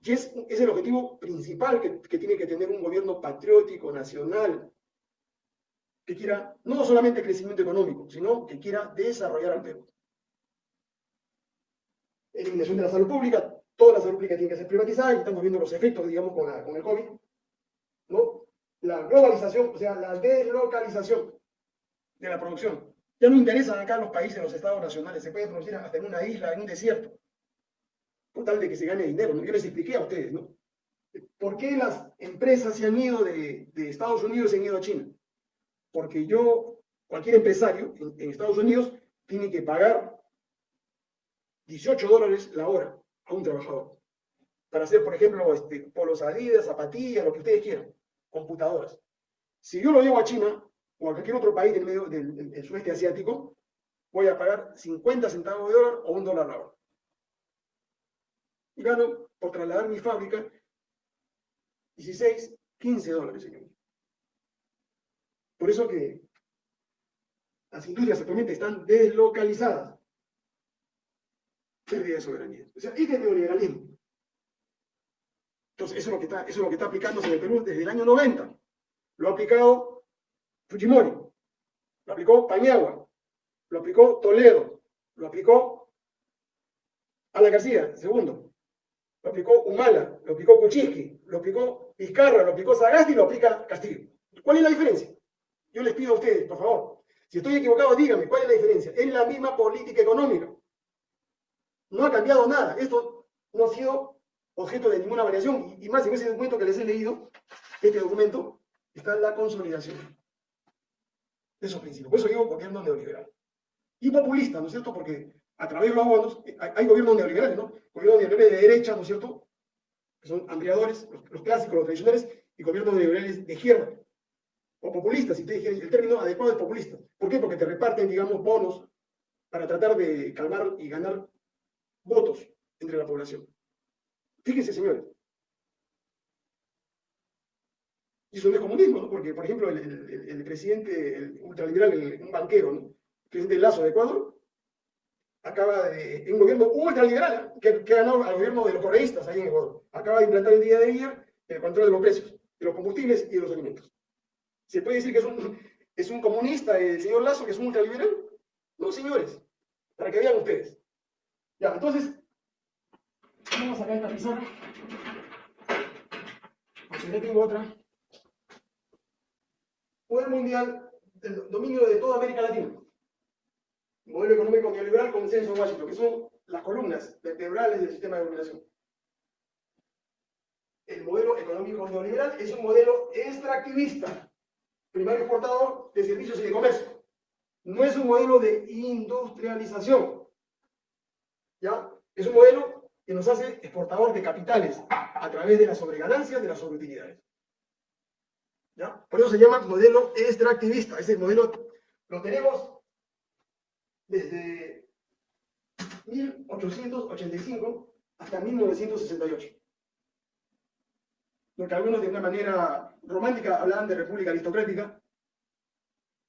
Y es, es el objetivo principal que, que tiene que tener un gobierno patriótico, nacional, que quiera no solamente crecimiento económico, sino que quiera desarrollar al Perú. Eliminación de la salud pública, toda la salud pública tiene que ser privatizada y estamos viendo los efectos, digamos, con, la, con el COVID. ¿no? La globalización, o sea, la deslocalización de la producción. Ya no interesan acá los países, los estados nacionales, se puede producir hasta en una isla, en un desierto, por tal de que se gane dinero. Yo les expliqué a ustedes, ¿no? ¿Por qué las empresas se han ido de, Estados Unidos y se han ido a China? Porque yo, cualquier empresario en, Estados Unidos, tiene que pagar 18 dólares la hora a un trabajador. Para hacer, por ejemplo, este, polos adidas, zapatillas, lo que ustedes quieran, computadoras. Si yo lo llevo a China, o a cualquier otro país del, medio, del, sudeste asiático, voy a pagar 50 centavos de dólar o un dólar la hora. Y gano, por trasladar mi fábrica, 16, 15 dólares, señor. Por eso que las industrias actualmente están deslocalizadas. Pérdida de soberanía. O sea, este es neoliberalismo. Entonces, eso es, lo que está, eso es lo que está aplicándose en el Perú desde el año 90. Lo ha aplicado Fujimori, lo aplicó Pañagua, lo aplicó Toledo, lo aplicó Alan García, segundo, lo aplicó Humala, lo aplicó Kuczynski, lo aplicó Vizcarra, lo aplicó Sagasti y lo aplica Castillo. ¿Cuál es la diferencia? Yo les pido a ustedes, por favor, si estoy equivocado, díganme, ¿cuál es la diferencia? Es la misma política económica. No ha cambiado nada. Esto no ha sido objeto de ninguna variación. Y más en ese documento que les he leído, este documento, está la consolidación de esos principios. Por eso digo gobierno neoliberal. Y populista, ¿no es cierto? Porque a través de los abonos hay, gobiernos neoliberales, ¿no? Gobiernos neoliberales de derecha, ¿no es cierto? Que son ampliadores, los, clásicos, los tradicionales, y gobiernos neoliberales de izquierda. o populista, si te dije el término adecuado es populista. ¿Por qué? Porque te reparten, digamos, bonos para tratar de calmar y ganar votos entre la población. Fíjense, señores. Y eso no es comunismo, ¿no? Porque, por ejemplo, el, presidente el ultraliberal, un banquero, ¿no? el presidente Lazo de Ecuador, acaba de, un gobierno ultraliberal que, que ganado al gobierno de los correístas ahí en Ecuador, acaba de implantar el día de ayer el control de los precios, de los combustibles y de los alimentos. ¿Se puede decir que es un, es un comunista el señor Lazo, que es un ultraliberal? No, señores, para que vean ustedes. Ya, entonces, vamos a sacar esta pizarra. Porque ya tengo otra. Poder mundial, el dominio de toda América Latina. Modelo económico neoliberal, consenso Washington, que son las columnas vertebrales del sistema de dominación. El modelo económico neoliberal es un modelo extractivista, primario exportador de servicios y de comercio. No es un modelo de industrialización. ¿Ya? Es un modelo que nos hace exportador de capitales a través de las sobreganancias de las sobreutilidades. ¿Ya? Por eso se llama modelo extractivista. Ese modelo lo tenemos desde 1885 hasta 1968. Lo que algunos de una manera romántica hablaban de república aristocrática,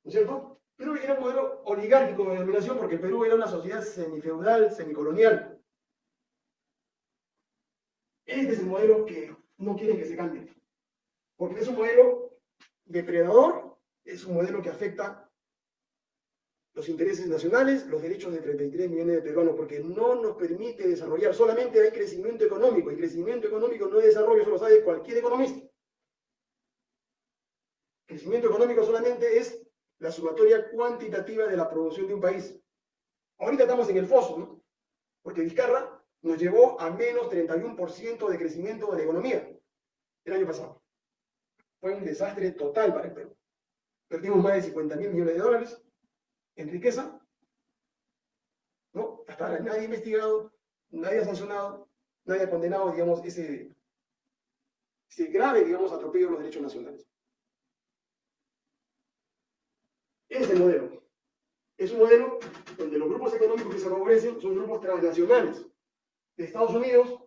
¿no es cierto? Pero era un modelo oligárquico de dominación porque Perú era una sociedad semifeudal, semicolonial. Este es el modelo que no quieren que se cambie. Porque es un modelo depredador, es un modelo que afecta los intereses nacionales, los derechos de 33 millones de peruanos, porque no nos permite desarrollar, solamente hay crecimiento económico, y crecimiento económico no es desarrollo, eso lo sabe cualquier economista. Crecimiento económico solamente es la sumatoria cuantitativa de la producción de un país. Ahorita estamos en el foso, ¿no? Porque Vizcarra nos llevó a menos 31% de crecimiento de la economía el año pasado. Fue un desastre total para el Perú. Perdimos más de 50 mil millones de dólares, en riqueza, ¿no? Hasta ahora nadie ha investigado, nadie ha sancionado, nadie ha condenado, digamos, ese, ese grave, digamos, atropello de los derechos nacionales. Ese es el modelo. Es un modelo donde los grupos económicos que se favorecen son grupos transnacionales de Estados Unidos,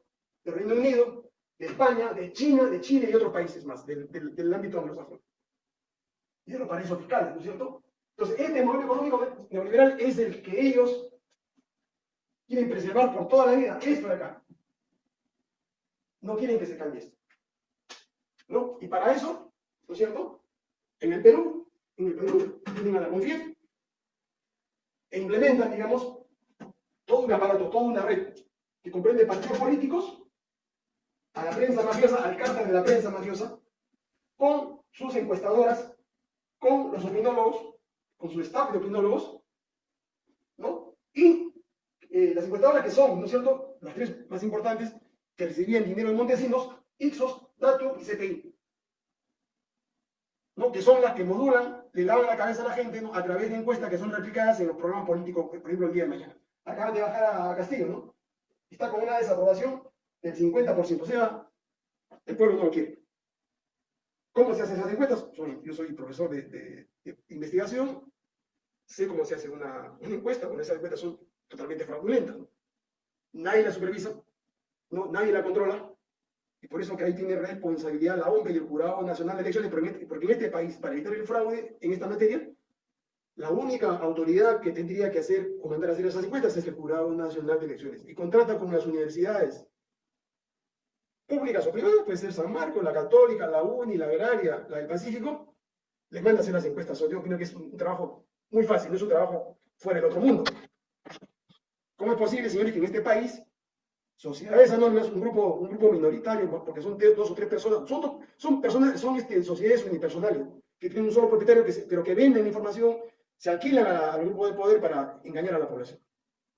del Reino Unido, de España, de China, de Chile y otros países más del, del, del ámbito anglosajón. Y de los paraísos fiscales, ¿no es cierto? Entonces, este modelo económico neoliberal es el que ellos quieren preservar por toda la vida, esto de acá. No quieren que se cambie esto. ¿No? Y para eso, ¿no es cierto? En el Perú, en el Perú tienen a la CONFIEP e implementan, digamos, todo un aparato, toda una red que comprende partidos políticos, a la prensa mafiosa, al cártel de la prensa mafiosa, con sus encuestadoras, con los opinólogos, con su staff de opinólogos, ¿no? Y eh, las encuestadoras que son, ¿no es cierto?, las tres más importantes, que recibían dinero de Montesinos, Ipsos, Dato y CPI. ¿no? que son las que modulan, le lavan la cabeza a la gente ¿no? a través de encuestas que son replicadas en los programas políticos, por ejemplo, el día de mañana. Acaban de bajar a Castillo, ¿no? Está con una desaprobación del 50%, o sea, el pueblo no lo quiere. ¿Cómo se hacen esas encuestas? yo soy profesor de investigación, sé cómo se hace una, encuesta, porque esas encuestas son totalmente fraudulentas. Nadie la supervisa, ¿no? nadie la controla, y por eso que ahí tiene responsabilidad la OMP y el Jurado Nacional de Elecciones, porque en este país, para evitar el fraude en esta materia, la única autoridad que tendría que hacer o mandar a hacer esas encuestas es el Jurado Nacional de Elecciones. Y contrata con las universidades públicas o privadas, puede ser San Marcos, la Católica, la UNI, la Agraria, la del Pacífico, les manda a hacer las encuestas. Yo creo que es un trabajo muy fácil, no es un trabajo fuera del otro mundo. ¿Cómo es posible, señores, que en este país sociedades anónimas, un grupo, un grupo minoritario, porque son dos o tres personas, son, son personas, son este, sociedades unipersonales, que tienen un solo propietario, que pero que venden información, se alquilan al grupo de poder para engañar a la población.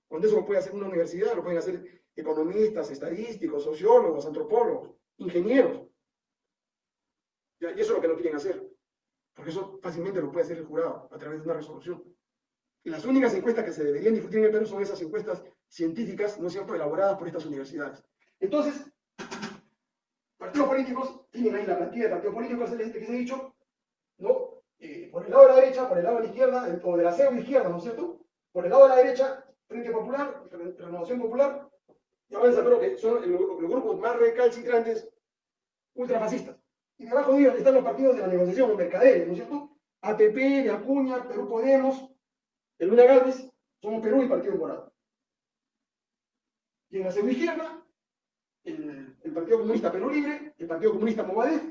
Cuando eso lo puede hacer una universidad, lo pueden hacer economistas, estadísticos, sociólogos, antropólogos, ingenieros. Y eso es lo que no quieren hacer. Porque eso fácilmente lo puede hacer el jurado a través de una resolución. Y las únicas encuestas que se deberían discutir en el Perú son esas encuestas científicas, no siempre elaboradas por estas universidades. Entonces, partidos políticos, tienen ahí la plantilla de partidos políticos que les he dicho, por el lado de la derecha, por el lado de la izquierda, o de la pseudo izquierda, ¿no es cierto? Por el lado de la derecha, Frente Popular, Renovación Popular, y avanza, pero que son los, grupos más recalcitrantes ultrafascistas. Y debajo de ellos están los partidos de la negociación, los mercaderes, ¿no es cierto? APP, de Acuña, Perú Podemos, el Luna Galvez, somos Perú y Partido Morado. Y en la segunda izquierda, el, el, Partido Comunista Perú Libre, el Partido Comunista Movadez,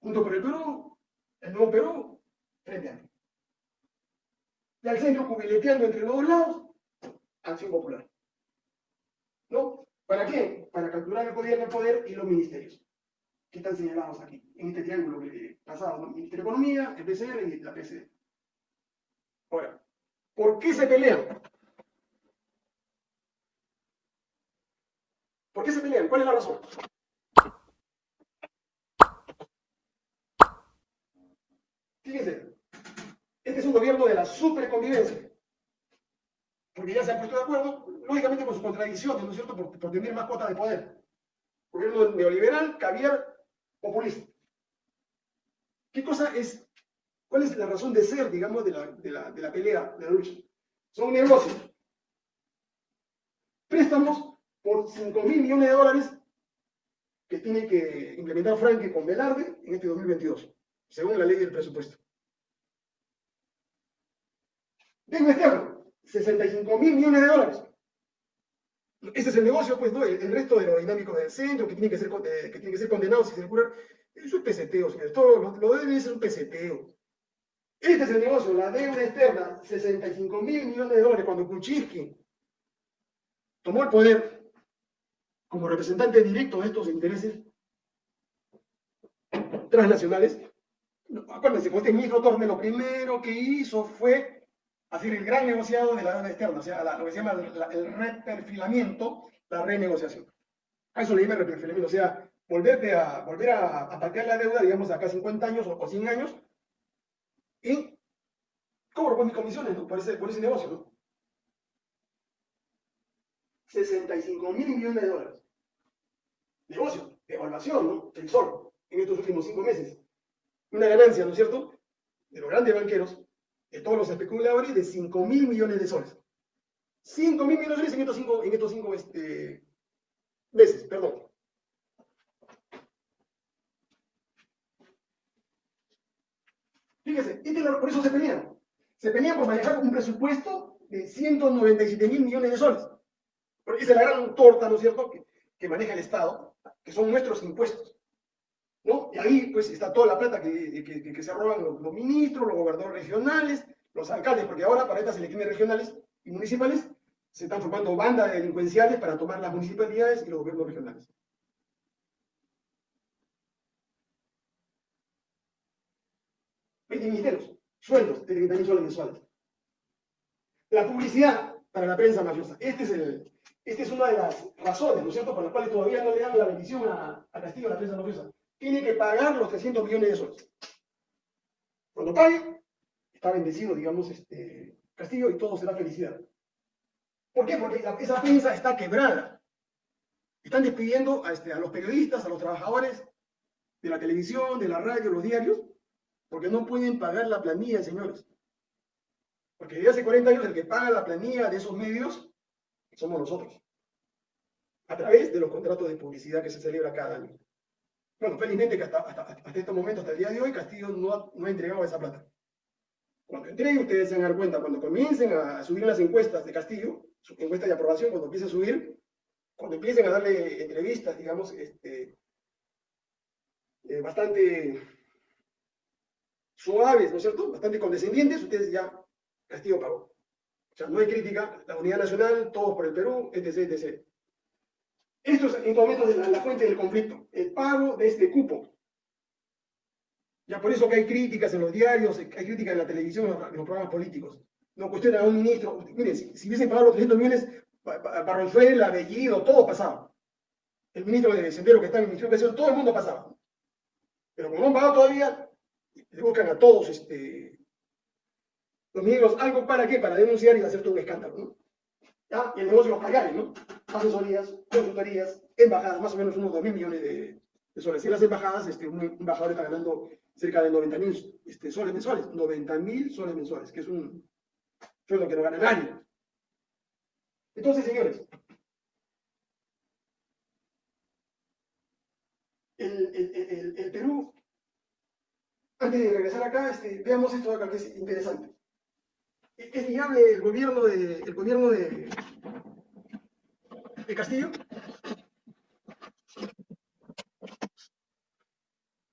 junto por el Perú, el Nuevo Perú, frente a Y al centro, cubileteando entre los dos lados, Acción Popular. ¿No? ¿Para qué? Para capturar el gobierno, el poder y los ministerios, que están señalados aquí, en este triángulo pasado, ¿no? Ministerio de Economía, el PCR y la PC. Ahora, ¿por qué se pelean? ¿Por qué se pelean? ¿Cuál es la razón? Fíjense, este es un gobierno de la superconvivencia porque ya se han puesto de acuerdo, lógicamente con sus contradicciones, ¿no es cierto?, por, tener más cuotas de poder. Gobierno neoliberal, caviar, populista. ¿Qué cosa es, cuál es la razón de ser, digamos, de la, de la, de la pelea, de la lucha? Son negocios. Préstamos por 5 mil millones de dólares que tiene que implementar Franque con Velarde en este 2022, según la ley del presupuesto. Tengo externo. 65 mil millones de dólares. Ese es el negocio, pues, ¿no? El, resto de lo dinámico del centro, que tiene que ser, eh, que tiene que ser condenado si se le eso es peseteo, señores. Todo lo, lo debe ser un peseteo. Este es el negocio, la deuda externa, 65 mil millones de dólares, cuando Kuczynski tomó el poder como representante directo de estos intereses transnacionales. Acuérdense, con este ministro Torne lo primero que hizo fue hacer el gran negociado de la deuda externa, o sea, lo que se llama el reperfilamiento, la renegociación. A eso le llama reperfilamiento, o sea, volverte a, volver a, a patear la deuda, digamos, acá 50 años o, 100 años, y cobro por mis comisiones por, ese, por ese negocio, ¿no? 65 mil millones de dólares. Negocio, evaluación, ¿no? En estos últimos cinco meses. Una ganancia, ¿no es cierto? De los grandes banqueros, de todos los especuladores de 5 mil millones de soles. 5 mil millones de soles en estos 5 en estos cinco, este, meses, perdón. Fíjese, este, por eso se pelean. Se pelean por manejar un presupuesto de 197 mil millones de soles. Esa es la gran torta, ¿no es cierto?, que, que maneja el Estado, que son nuestros impuestos. Y ahí pues está toda la plata que, que, se roban los, ministros, los gobernadores regionales, los alcaldes, porque ahora para estas elecciones regionales y municipales se están formando bandas delincuenciales para tomar las municipalidades y los gobiernos regionales. ministerios, sueldos de 30 mil soles mensuales. La publicidad para la prensa mafiosa. Este esta es una de las razones, ¿no es cierto?, por las cuales todavía no le dan la bendición a, a Castillo a la prensa mafiosa tiene que pagar los 300 millones de soles. Cuando pague, está bendecido, digamos, este Castillo y todo será felicidad. ¿Por qué? Porque esa prensa está quebrada. Están despidiendo a, este, a los periodistas, a los trabajadores de la televisión, de la radio, los diarios, porque no pueden pagar la planilla, señores. Porque desde hace 40 años el que paga la planilla de esos medios somos nosotros. A través de los contratos de publicidad que se celebra cada año. Bueno, felizmente que hasta, hasta, este momento, hasta el día de hoy, Castillo no ha, no ha entregado esa plata. Cuando entregue, ustedes se van a dar cuenta, cuando comiencen a subir las encuestas de Castillo, su encuesta de aprobación, cuando empiece a subir, cuando empiecen a darle entrevistas, digamos, este, eh, bastante suaves, ¿no es cierto? Bastante condescendientes, ustedes ya, Castillo pagó. O sea, no hay crítica, la unidad nacional, todos por el Perú, etc., etc. Esto es en estos momentos la, fuente del conflicto, el pago de este cupo. Ya por eso que hay críticas en los diarios, hay críticas en la televisión, en los programas políticos. No cuestionan a un ministro. Miren, si, hubiesen pagado los 300 millones, Barronzuela, Bellido, todo pasaba. El ministro de Sendero que está en el Ministerio de Educación, todo el mundo pasaba. Pero como no han pagado todavía, le buscan a todos este, los ministros algo para qué, para denunciar y hacer todo un escándalo. ¿no? ¿Ya? Y el negocio los pagaré, ¿no? Asesorías, consultorías, embajadas, más o menos unos 2 mil millones de, soles. En las embajadas, este, un embajador está ganando cerca de 90 mil este, soles mensuales, 90 mil soles mensuales, que es un sueldo que no gana nadie. Entonces, señores, el, Perú, antes de regresar acá, este, veamos esto acá que es interesante. ¿Es viable el gobierno de, el gobierno de, de Castillo?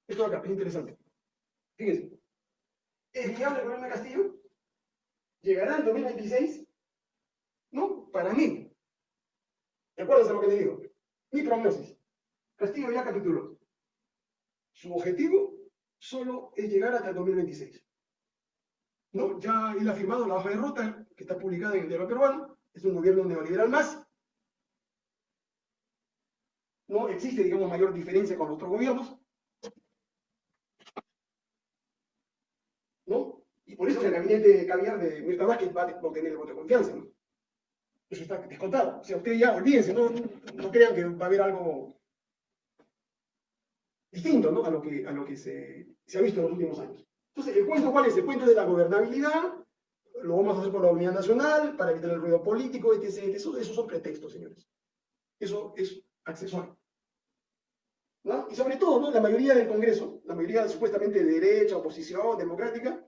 Esto acá es interesante. Fíjense. ¿Es viable el gobierno de Castillo? ¿Llegará en 2026? No, para mí. ¿De acuerdo a lo que le digo? Mi prognosis. Castillo ya capituló. Su objetivo solo es llegar hasta el 2026. ¿No? Ya él ha firmado la hoja de ruta que está publicada en el diario peruano. Es un gobierno neoliberal más. No existe, digamos, mayor diferencia con otros gobiernos. ¿No? Y por eso el gabinete caviar de Mirta Vázquez va a obtener el voto de confianza. ¿no? Eso está descontado. O sea, ustedes ya olvídense, no, crean que va a haber algo distinto ¿no? a lo que, se, ha visto en los últimos años. Entonces, ¿el cuento cuál es? El cuento de la gobernabilidad, lo vamos a hacer por la unidad nacional, para evitar el ruido político, etc. Eso, esos son pretextos, señores. Eso es accesorio. Y sobre todo, ¿no? la mayoría del Congreso, la mayoría supuestamente de derecha, oposición, democrática,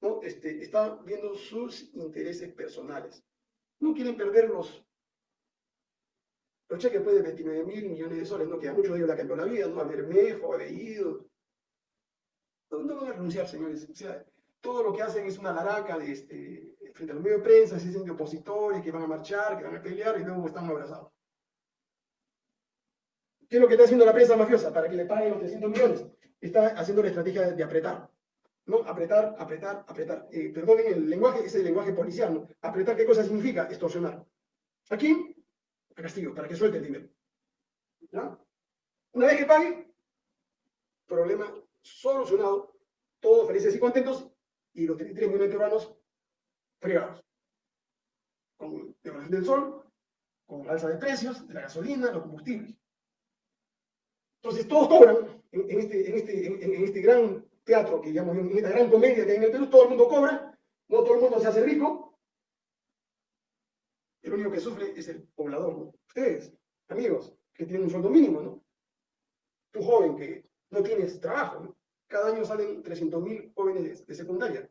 ¿no? este, está viendo sus intereses personales. No quieren perder los los cheques de 29 mil millones de soles, ¿no? que a muchos de ellos la cambió la vida, ¿no? A Bermejo, a Bellido. No, van a renunciar, señores. Todo lo que hacen es una laraca de, este, frente a los medios de prensa, se dicen de opositores, que van a marchar, que van a pelear y luego están abrazados. ¿Qué es lo que está haciendo la prensa mafiosa? Para que le paguen los 300 millones. Está haciendo la estrategia de, apretar. ¿no? Apretar, apretar, apretar. Eh, perdonen el lenguaje, es el lenguaje policial, ¿no? Apretar, ¿qué cosa significa? Extorsionar. Aquí Castillo, para que suelte el dinero. ¿Ya? Una vez que pague, problema solucionado, todos felices y contentos, y los 33 millones de peruanos fregados. Con devaluación del sol, con alza de precios, de la gasolina, los combustibles. Entonces todos cobran en, este, este, en, este, gran teatro que llamamos, en esta gran comedia que hay en el Perú, todo el mundo cobra, no todo el mundo se hace rico, el único que sufre es el poblador. Ustedes, amigos, que tienen un sueldo mínimo, ¿no? Tú joven que no tienes trabajo, ¿no? Cada año salen 300.000 jóvenes de, secundaria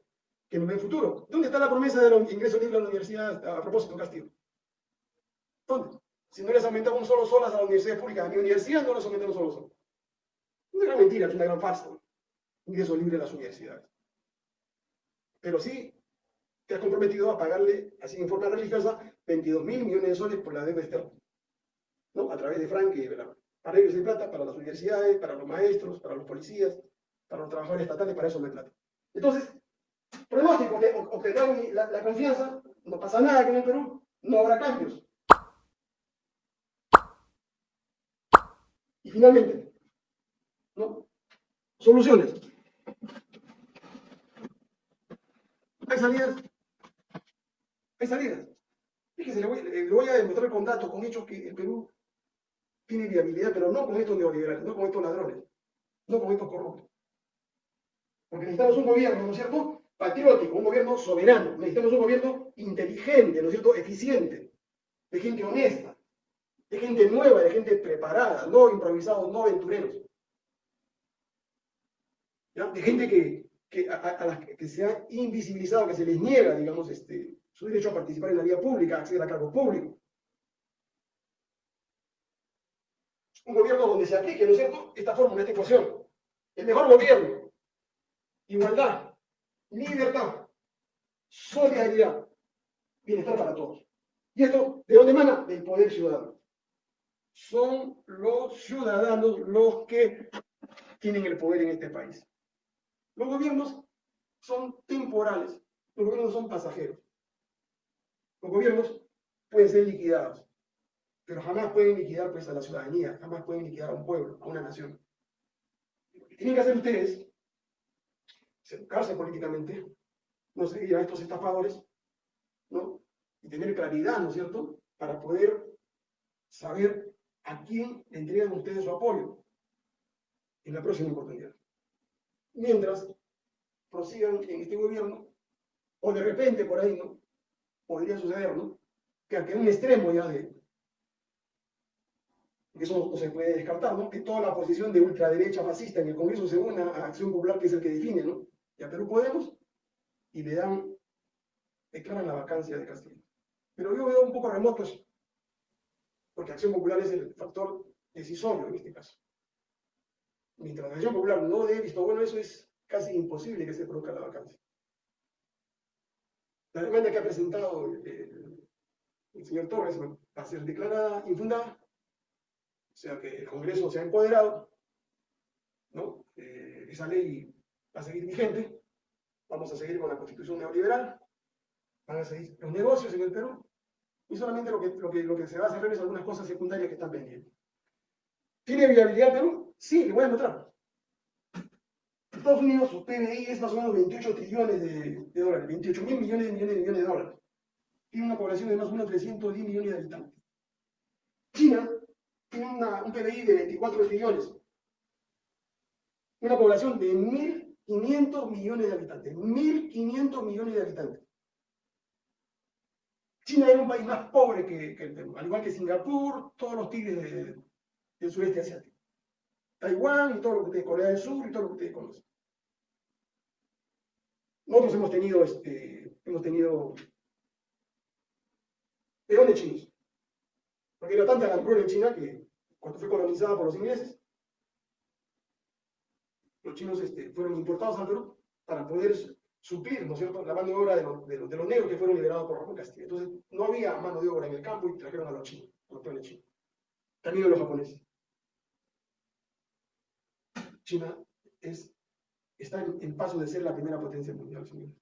que no ven futuro. ¿Dónde está la promesa de los ingresos libres a la universidad a propósito, Castillo? ¿Dónde? Si no les aumentaba un solo solas a la universidad pública, a mi universidad no les aumentaba un solo sol. Una gran mentira, es una gran farsa. Ingreso libre a las universidades. Pero sí te has comprometido a pagarle, así en forma religiosa, 22 mil millones de soles por la deuda externa, ¿no? A través de Frank y de para ellos hay plata, para las universidades, para los maestros, para los policías, para los trabajadores estatales, para eso no hay plata. Entonces, pronóstico, obtendrán la, la confianza, no pasa nada que en el Perú, no habrá cambios. Y finalmente, ¿no? Soluciones. Hay salidas hay salidas. Fíjese, le voy, le voy a demostrar con datos, con hechos que el Perú tiene viabilidad, pero no con estos neoliberales, no con estos ladrones, no con estos corruptos. Porque necesitamos un gobierno, ¿no es cierto? Patriótico, un gobierno soberano. Necesitamos un gobierno inteligente, ¿no es cierto? Eficiente, de gente honesta, de gente nueva, de gente preparada, no improvisados, no aventureros. De gente que, que a, las que se ha invisibilizado, que se les niega, digamos, este, su derecho a participar en la vida pública, acceder a cargos públicos. Un gobierno donde se aplique, ¿no es cierto?, esta fórmula, esta ecuación. El mejor gobierno, igualdad, libertad, solidaridad, bienestar para todos. ¿Y esto de dónde emana? Del poder ciudadano. Son los ciudadanos los que tienen el poder en este país. Los gobiernos son temporales, los gobiernos son pasajeros. Los gobiernos pueden ser liquidados, pero jamás pueden liquidar pues, a la ciudadanía, jamás pueden liquidar a un pueblo, a una nación. Lo que tienen que hacer ustedes es educarse políticamente, no seguir a estos estafadores, ¿no? Y tener claridad, ¿no es cierto?, para poder saber a quién le entregan ustedes su apoyo. en la próxima oportunidad. Mientras prosigan en este gobierno, o de repente por ahí, ¿no? Podría suceder, ¿no? Que a un extremo ya de, eso no se puede descartar, ¿no? Que toda la posición de ultraderecha fascista en el Congreso se una a Acción Popular, que es el que define, ¿no? Y a Perú Podemos, y le dan, declaran la vacancia de Castillo. Pero yo veo un poco remotos, porque Acción Popular es el factor decisorio en este caso. Mientras la Acción Popular no dé visto bueno, eso es casi imposible que se produzca la vacancia. La demanda que ha presentado el, el señor Torres va a ser declarada infundada o sea que el Congreso se ha empoderado, ¿no? Eh, esa ley va a seguir vigente, vamos a seguir con la constitución neoliberal, van a seguir los negocios en el Perú, y solamente lo que, lo que, lo que se va a hacer es algunas cosas secundarias que están pendientes. ¿Tiene viabilidad Perú? Sí, le voy a mostrar. Estados Unidos, su PBI es más o menos 28 trillones de, dólares, 28 mil millones de millones de millones de dólares. Tiene una población de más o menos 310 millones de habitantes. China tiene un PBI de 24 trillones. Una población de 1.500 millones de habitantes. 1.500 millones de habitantes. China era un país más pobre que, el Perú, al igual que Singapur, todos los tigres del sureste asiático. Taiwán y todo lo que ustedes, Corea del Sur y todo lo que ustedes conocen. Nosotros hemos tenido, este, hemos tenido peones chinos. Porque era tanta la en China que cuando fue colonizada por los ingleses, los chinos este, fueron importados al Perú para poder suplir, ¿no es cierto?, la mano de obra de, los, de, los negros que fueron liberados por Ramón Castilla. Entonces, no había mano de obra en el campo y trajeron a los chinos, a los peones chinos. También a los japoneses. China es, está en, paso de ser la primera potencia mundial, señores.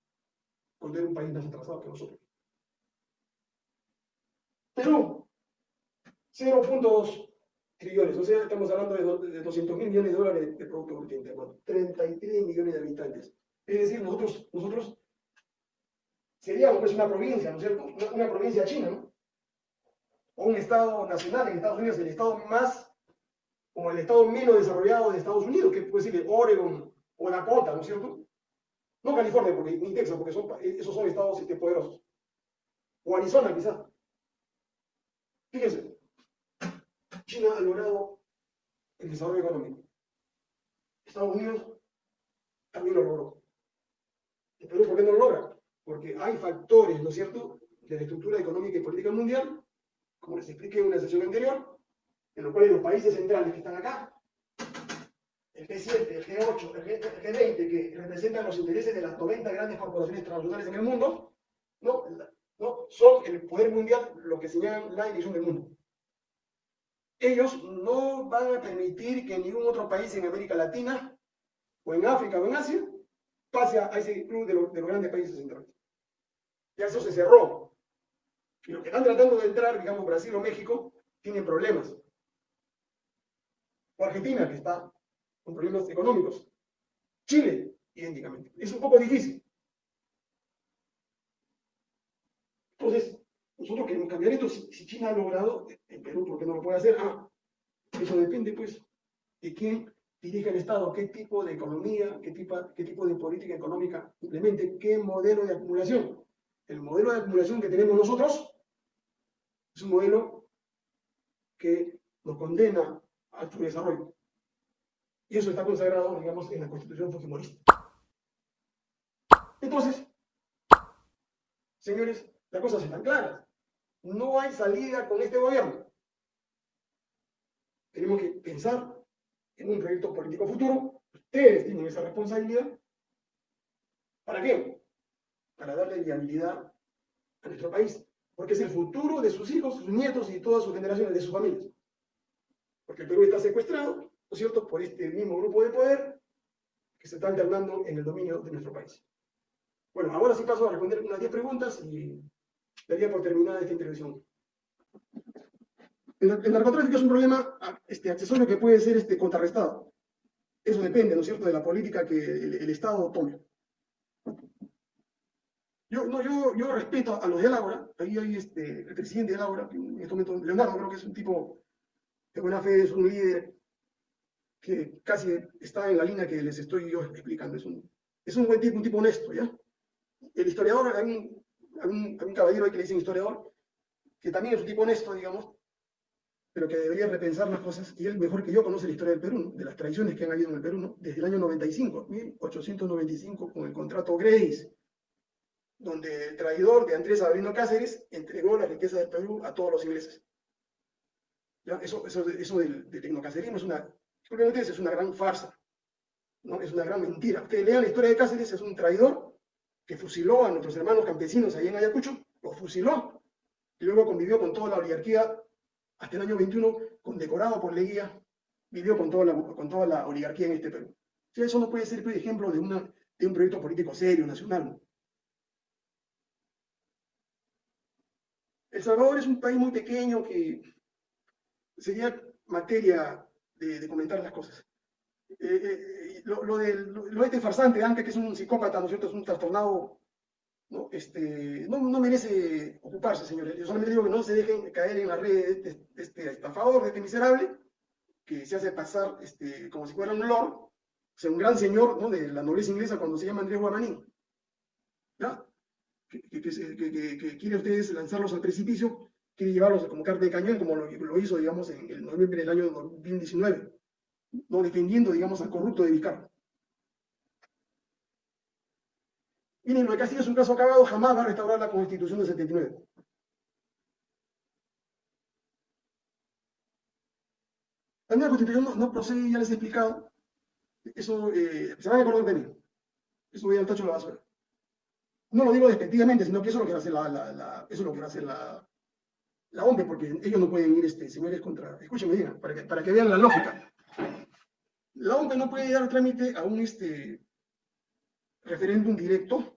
Cuando era un país más atrasado que nosotros. Perú 0.2 trillones, o sea, estamos hablando de, 200 mil millones de dólares de Producto Bruto Interno, 33 millones de habitantes. Es decir, nosotros, nosotros seríamos pues una provincia, ¿no es cierto? Una, provincia china, ¿no? O un estado nacional en Estados Unidos, el estado más, como el estado menos desarrollado de Estados Unidos, que puede ser Oregon o Dakota, ¿no es cierto? No California, porque, ni Texas, porque son, esos son estados este, poderosos. O Arizona, quizás. Fíjense, China ha logrado el desarrollo económico. Estados Unidos también lo logró. ¿Y Perú por qué no lo logra? Porque hay factores, ¿no es cierto?, de la estructura económica y política mundial, como les expliqué en una sesión anterior, en los cuales los países centrales que están acá, el G7, el G8, el, G, 20 que representan los intereses de las 90 grandes corporaciones transnacionales en el mundo, no, no son el poder mundial lo que señalan la división del mundo ellos no van a permitir que ningún otro país en América Latina, o en África o en Asia, pase a ese club de, los grandes países centrales. Ya eso se cerró. Y los que están tratando de entrar, digamos Brasil o México, tienen problemas. O Argentina, que está con problemas económicos. Chile, idénticamente. Es un poco difícil. Entonces, nosotros queremos cambiar esto. Si, China ha logrado, en Perú, ¿por qué no lo puede hacer? Ah, eso depende, pues, de quién dirige el Estado, qué tipo de economía, qué tipo, de política económica implemente, qué modelo de acumulación. El modelo de acumulación que tenemos nosotros es un modelo que nos condena al desarrollo. Y eso está consagrado, digamos, en la Constitución Fujimorista. Entonces, señores, las cosas están claras. No hay salida con este gobierno. Tenemos que pensar en un proyecto político futuro. Ustedes tienen esa responsabilidad. ¿Para qué? Para darle viabilidad a nuestro país. Porque es el futuro de sus hijos, sus nietos y todas sus generaciones, de sus familias. Porque el Perú está secuestrado, ¿no es cierto?, por este mismo grupo de poder que se está alternando en el dominio de nuestro país. Bueno, ahora sí paso a responder unas 10 preguntas y daría por terminada esta intervención. El, narcotráfico es un problema ah, este, accesorio que puede ser este, contrarrestado. Eso depende, ¿no es cierto?, de la política que el, Estado tome. Yo, no, yo, yo respeto a los de Ágora, ahí hay este, el presidente de Ágora, en este momento Leonardo creo que es un tipo de buena fe, es un líder que casi está en la línea que les estoy yo explicando. Es un, es un buen tipo, un tipo honesto, ¿ya? El historiador, hay un, hay un, caballero ahí que le dicen historiador, que también es un tipo honesto, digamos, pero que debería repensar las cosas, y él mejor que yo conoce la historia del Perú, de las tradiciones que han habido en el Perú, desde el año 95, 1895, con el contrato Grace, donde el traidor de Andrés Avelino Cáceres entregó la riqueza del Perú a todos los ingleses. Eso, eso, del, del tecnocacerismo es una, es una gran farsa, ¿no? es una gran mentira. Ustedes lean la historia de Cáceres, es un traidor que fusiló a nuestros hermanos campesinos ahí en Ayacucho, lo fusiló, y luego convivió con toda la oligarquía hasta el año 21, condecorado por Leguía, vivió con toda la, con toda la oligarquía en este Perú. eso no puede ser por ejemplo de, una, de un proyecto político serio, nacional. El Salvador es un país muy pequeño que sería materia de, comentar las cosas. Eh, eh, lo, del, lo, este farsante, aunque que es un psicópata, ¿no es cierto? Es un trastornado, ¿no? Este, no, no merece ocuparse, señores. Yo solamente digo que no se dejen caer en la red de este, estafador, de este miserable, que se hace pasar este, como si fuera un lord, sea, un gran señor ¿no? de la nobleza inglesa cuando se llama Andrés Guamaní. ¿Ya? Que, quiere ustedes lanzarlos al precipicio quiere llevarlos como carta de cañón, como lo, hizo, digamos, en noviembre del año 2019, no defendiendo, digamos, al corrupto de Vizcarra. Miren, lo de Castillo es un caso acabado, jamás va a restaurar la Constitución del 79. La nueva Constitución no, procede, ya les he explicado. Eso, eh, se van a acordar de mí. Eso voy al tacho de la basura. No lo digo despectivamente, sino que eso es lo que va a hacer la, eso es lo que hacer la, la OMP, porque ellos no pueden ir, este, señores, contra... Escúchenme, digan, para que, para que vean la lógica. La OMP no puede dar trámite a un este, referéndum directo,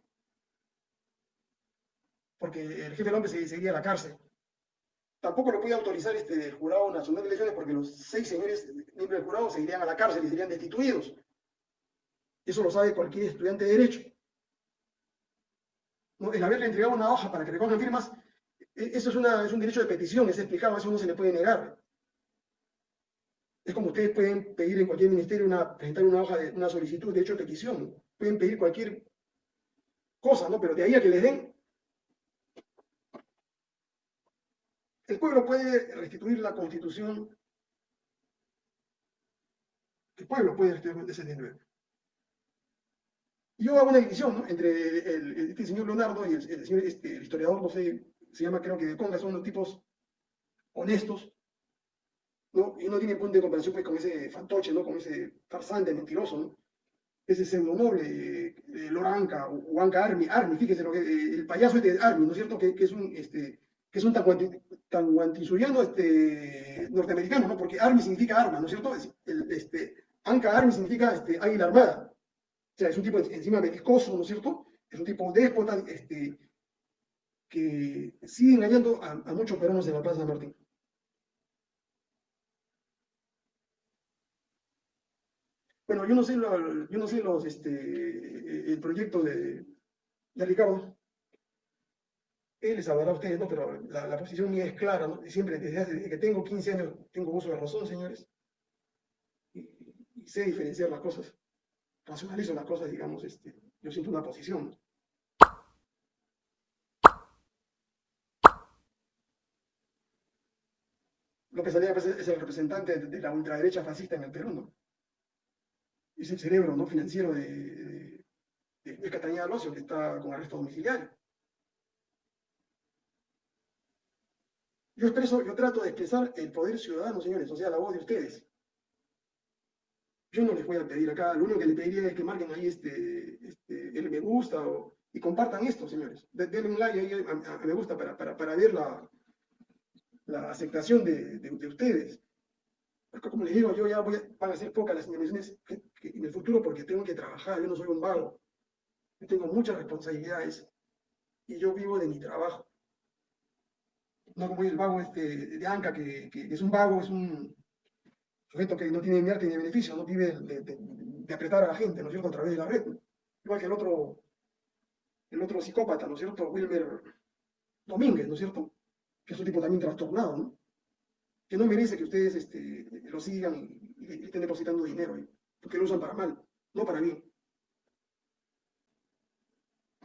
porque el jefe de la OMP se seguiría a la cárcel. Tampoco lo puede autorizar este, Jurado Nacional de Elecciones, porque los seis señores miembros del jurado se irían a la cárcel y serían destituidos. Eso lo sabe cualquier estudiante de Derecho. No, el haberle entregado una hoja para que recojan firmas e, eso es, una, es un derecho de petición, es explicado, eso no se le puede negar. Es como ustedes pueden pedir en cualquier ministerio una, presentar una hoja de una solicitud de derecho de petición. Pueden pedir cualquier cosa, ¿no? Pero de ahí a que les den. El pueblo puede restituir la constitución. El pueblo puede restituir ese dinero. Yo hago una división ¿no? entre el, este señor Leonardo y este, el historiador, no sé, se llama creo que de Conga, son unos tipos honestos, ¿no? Y no tienen punto de comparación pues, con ese fantoche, ¿no? Con ese farsante mentiroso. Ese pseudonoble, eh, Loranca o Anca Army, Army, fíjese lo que, eh, el payaso este de Army, ¿no es cierto? Que es un, este, que es un tanguantisuyano este, norteamericano, ¿no? Porque Army significa arma, ¿no es cierto? Este, Anca Army significa este, águila armada. O sea, es un tipo encima belicoso, ¿no es cierto? Es un tipo déspota, este, que sigue engañando a, muchos peruanos en la Plaza de Martín. Bueno, yo no sé, yo no sé los, este, el proyecto de, de Ricardo. Él les hablará a ustedes, ¿no? Pero la, posición mía es clara, ¿no? Siempre, desde, que tengo 15 años, tengo uso de razón, señores. Y, sé diferenciar las cosas. Racionalizo las cosas, digamos, este, yo siento una posición. López Aliaga pues, es el representante de la ultraderecha fascista en el Perú, ¿no? Es el cerebro ¿no? financiero de, de, de Catañeda Locio, que está con arresto domiciliario. Yo expreso, yo trato de expresar el poder ciudadano, señores, o sea, la voz de ustedes. Yo no les voy a pedir acá, lo único que les pediría es que marquen ahí este, este el me gusta y compartan esto, señores. Denle un like ahí a, me gusta para, para, para ver la, aceptación de, de, ustedes. Como les digo, yo ya voy a, van a ser pocas las señalizaciones en el futuro porque tengo que trabajar, yo no soy un vago. Yo tengo muchas responsabilidades y yo vivo de mi trabajo. No como el vago este de Anca, que, es un vago, es un sujeto que no tiene ni arte ni beneficio, no vive de, apretar a la gente, ¿no es cierto?, a través de la red. Igual que el otro, el otro psicópata, ¿no es cierto?, Wilmer Domínguez, ¿no es cierto?, que es un tipo también trastornado, ¿no? que no merece que ustedes este, lo sigan y, estén depositando dinero porque lo usan para mal, no para bien.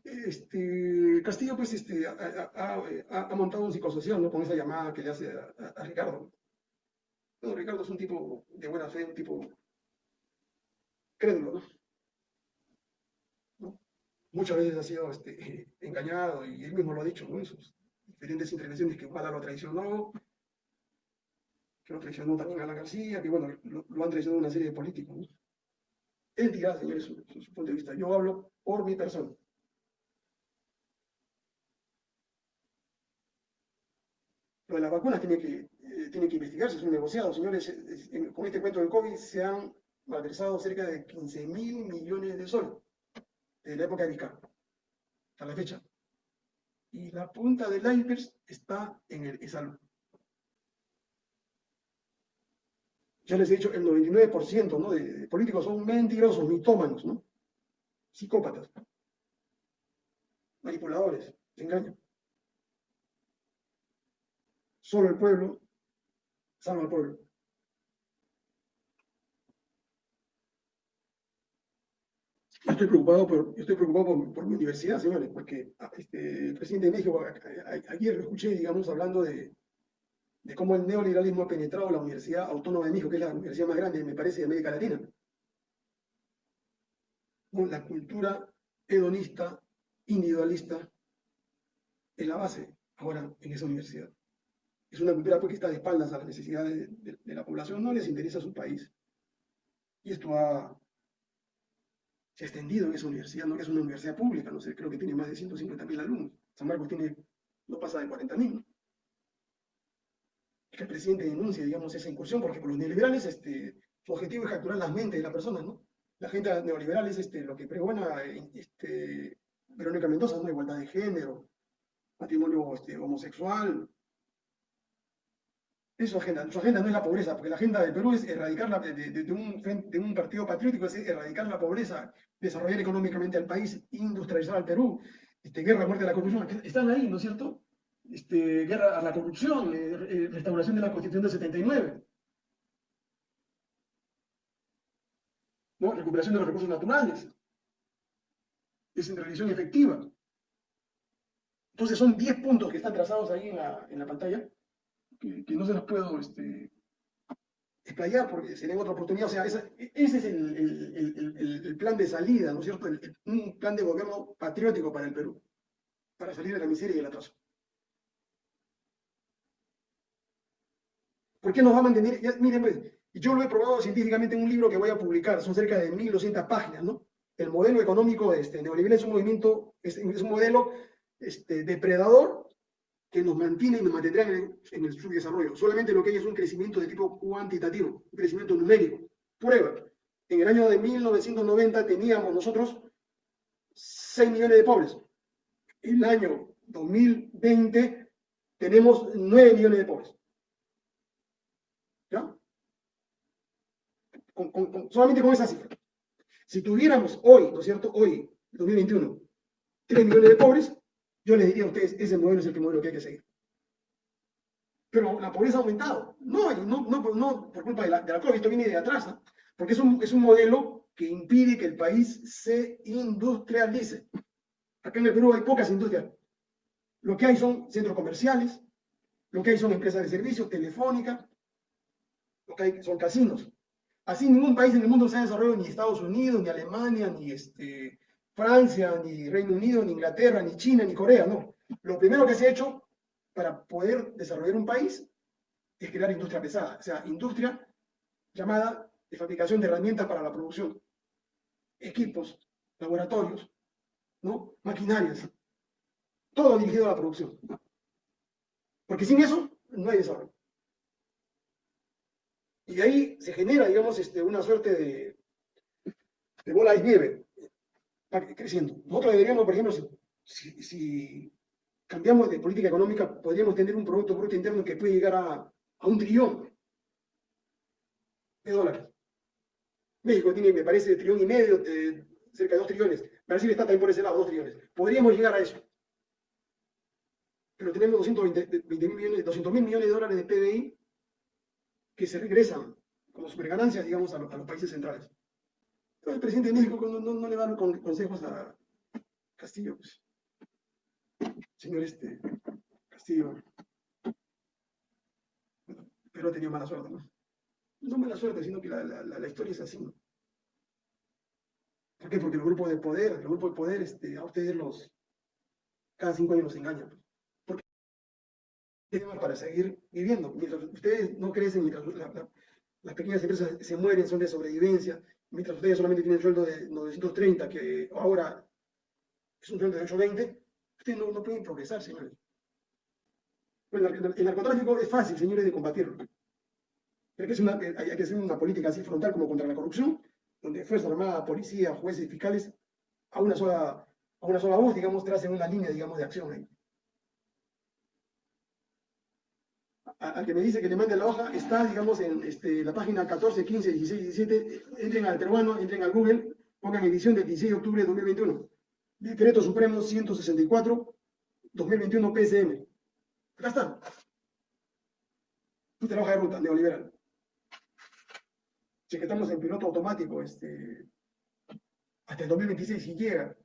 Este, Castillo, pues, este, ha, ha, ha, montado un psicosocial, ¿no? Con esa llamada que le hace a, Ricardo. Bueno, Ricardo es un tipo de buena fe, un tipo crédulo, ¿no? ¿no? Muchas veces ha sido este, engañado y él mismo lo ha dicho, ¿no? En sus diferentes intervenciones que Guada lo traicionó, que lo traicionó también a la García, que bueno, lo, han traicionado una serie de políticos, ¿no? Él dirá, señores, su, su punto de vista. Yo hablo por mi persona. De las vacunas tiene que, eh, tiene que investigarse, es un negociado. Señores, con este cuento del COVID se han malversado cerca de 15 mil millones de soles desde la época de Vizcarra hasta la fecha. Y la punta del iceberg está en el salud. Ya les he dicho, el 99% ¿no? de, políticos son mentirosos, mitómanos, ¿no? psicópatas, manipuladores, se engañan. Solo el pueblo salva al pueblo. estoy preocupado por, estoy preocupado por, mi universidad, señores, porque ah, este, el presidente de México, ayer lo escuché, digamos, hablando de cómo el neoliberalismo ha penetrado la Universidad Autónoma de México, que es la universidad más grande, me parece, de América Latina. La cultura hedonista, individualista, es la base ahora en esa universidad. Es una cultura pues, está de espaldas a las necesidades de, la población, no les interesa su país. Y esto ha, se ha extendido en esa universidad, no que es una universidad pública, no sé, creo que tiene más de 150.000 alumnos. San Marcos tiene, no pasa de 40.000. ¿no? que el presidente denuncie, digamos, esa incursión, porque por los neoliberales este, su objetivo es capturar las mentes de las personas, ¿no? La gente neoliberal es este, lo que pregona este, Verónica Mendoza, ¿no? Igualdad de género, matrimonio este, homosexual, su agenda. Agenda no es la pobreza, porque la agenda del Perú es erradicar la, de, un, partido patriótico, es erradicar la pobreza, desarrollar económicamente al país, industrializar al Perú, este, guerra, muerte de la corrupción. Están ahí, ¿no es cierto? Este, guerra a la corrupción, eh, eh, restauración de la Constitución del 79. ¿no? Recuperación de los recursos naturales. Descentralización efectiva. Entonces son 10 puntos que están trazados ahí en la pantalla que, no se los puedo este, explayar porque sería otra oportunidad. O sea, ese es el, plan de salida, ¿no es cierto? un plan de gobierno patriótico para el Perú, para salir de la miseria y el atraso. ¿Por qué nos va a mantener? miren, pues, yo lo he probado científicamente en un libro que voy a publicar, son cerca de 1.200 páginas, ¿no? El modelo económico este, neoliberal es un movimiento, es, un modelo este, depredador que nos mantiene y nos mantendrá en el, subdesarrollo. Solamente lo que hay es un crecimiento de tipo cuantitativo, un crecimiento numérico. Prueba, en el año de 1990 teníamos nosotros 6 millones de pobres. En el año 2020 tenemos 9 millones de pobres. ¿Ya? solamente con esa cifra. Si tuviéramos hoy, ¿no es cierto? Hoy, 2021, 3 millones de pobres, yo les diría a ustedes, ese modelo es el modelo que hay que seguir. Pero la pobreza ha aumentado. No, no, no, por culpa de la, de la COVID, esto viene de atrás, porque es un, es un modelo que impide que el país se industrialice. Acá en el Perú hay pocas industrias. Lo que hay son centros comerciales, lo que hay son empresas de servicios, telefónica, lo que hay son casinos. Así ningún país en el mundo se ha desarrollado, ni Estados Unidos, ni Alemania, ni este, Francia, ni Reino Unido, ni Inglaterra, ni China, ni Corea, no. Lo primero que se ha hecho para poder desarrollar un país es crear industria pesada, o sea, industria llamada de fabricación de herramientas para la producción, equipos, laboratorios, ¿no? maquinarias, todo dirigido a la producción. Porque sin eso no hay desarrollo. Y de ahí se genera, digamos, este, una suerte de, de bola de nieve creciendo. Nosotros deberíamos, por ejemplo, si, cambiamos de política económica, podríamos tener un Producto Bruto Interno que puede llegar a, un trillón de dólares. México tiene, me parece, trillón y medio, cerca de dos trillones. Brasil está también por ese lado, dos trillones. Podríamos llegar a eso. Pero tenemos 220, millones, 200 mil millones de dólares de PBI que se regresan como superganancias, digamos, a, los países centrales. El presidente de México no, le da consejos a Castillo. Pues. Señor este, Castillo, pero ha tenido mala suerte, ¿no? Mala suerte, sino que la, historia es así, ¿no? ¿Por qué? Porque el grupo de poder, el grupo de poder, este, a ustedes los, cada cinco años los engañan. Pues. ¿Por qué? Para seguir viviendo. Mientras ustedes no crecen, mientras las pequeñas empresas se mueren, son de sobrevivencia, mientras ustedes solamente tienen sueldo de 930, que ahora es un sueldo de 820, ustedes no, no pueden progresar, señores. el narcotráfico es fácil, señores, de combatirlo. Hay que, hacer una, hay que hacer una política así frontal como contra la corrupción, donde Fuerza Armada, Policía, jueces y fiscales a una sola, a una sola voz, digamos, tracen una línea, digamos, de acción ahí. Al que me dice que le mande la hoja, está, digamos, en este, la página 14, 15, 16, 17. Entren al peruano, entren al Google, pongan edición del 16 de octubre de 2021. Decreto Supremo 164, 2021 PSM. Acá está. Y trabaja de ruta neoliberal que estamos en piloto automático este, hasta el 2026 si llega.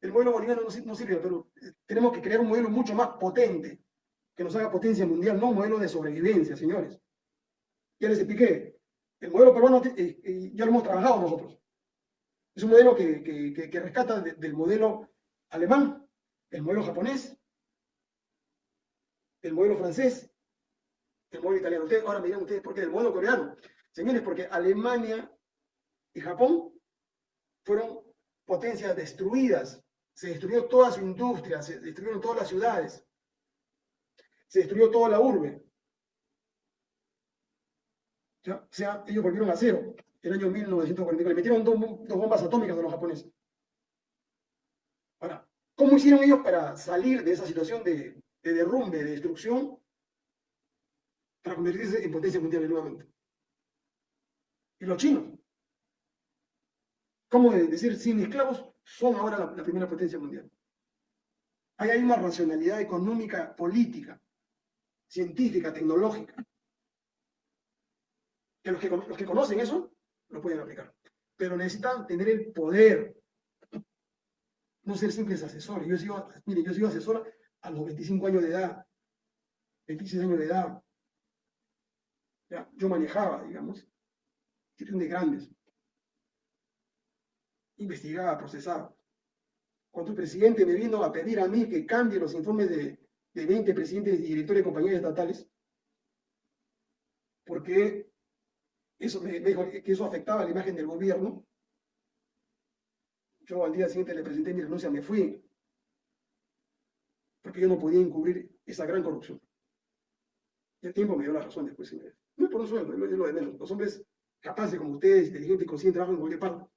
El modelo boliviano no, sirve, pero eh, tenemos que crear un modelo mucho más potente, que nos haga potencia mundial, no modelo de sobrevivencia, señores. Ya les expliqué, el modelo peruano eh, eh, ya lo hemos trabajado nosotros. Es un modelo que, rescata del modelo alemán, el modelo japonés, el modelo francés, el modelo italiano. Ustedes, ahora me dirán ustedes por qué, el modelo coreano. Señores, porque Alemania y Japón fueron potencias destruidas. Se destruyó toda su industria, se destruyeron todas las ciudades, se destruyó toda la urbe. O sea, ellos volvieron a cero en el año 1944. Le metieron dos, bombas atómicas a los japoneses. Ahora, ¿cómo hicieron ellos para salir de esa situación de, de derrumbe, de destrucción, para convertirse en potencia mundial nuevamente? y los chinos. ¿Cómo decir, sin esclavos son ahora la, primera potencia mundial? Ahí hay una racionalidad económica, política, científica, tecnológica. Que los que, los que conocen eso lo pueden aplicar. Pero necesitan tener el poder, no ser simples asesores. Yo sigo, mire, yo sigo asesor a los 25 años de edad, 26 años de edad. Ya, yo manejaba, digamos, de grandes. Investigaba, procesaba. Cuando el presidente me vino a pedir a mí que cambie los informes de, de 20 presidentes y directores de compañías estatales, porque eso me, dijo que eso afectaba la imagen del gobierno, yo al día siguiente le presenté mi renuncia, me fui, porque yo no podía encubrir esa gran corrupción. Y el tiempo me dio la razón después, señores. No es por un sueldo, lo de menos. Los hombres capaces como ustedes, inteligentes conscientes, trabajan en cualquier parte.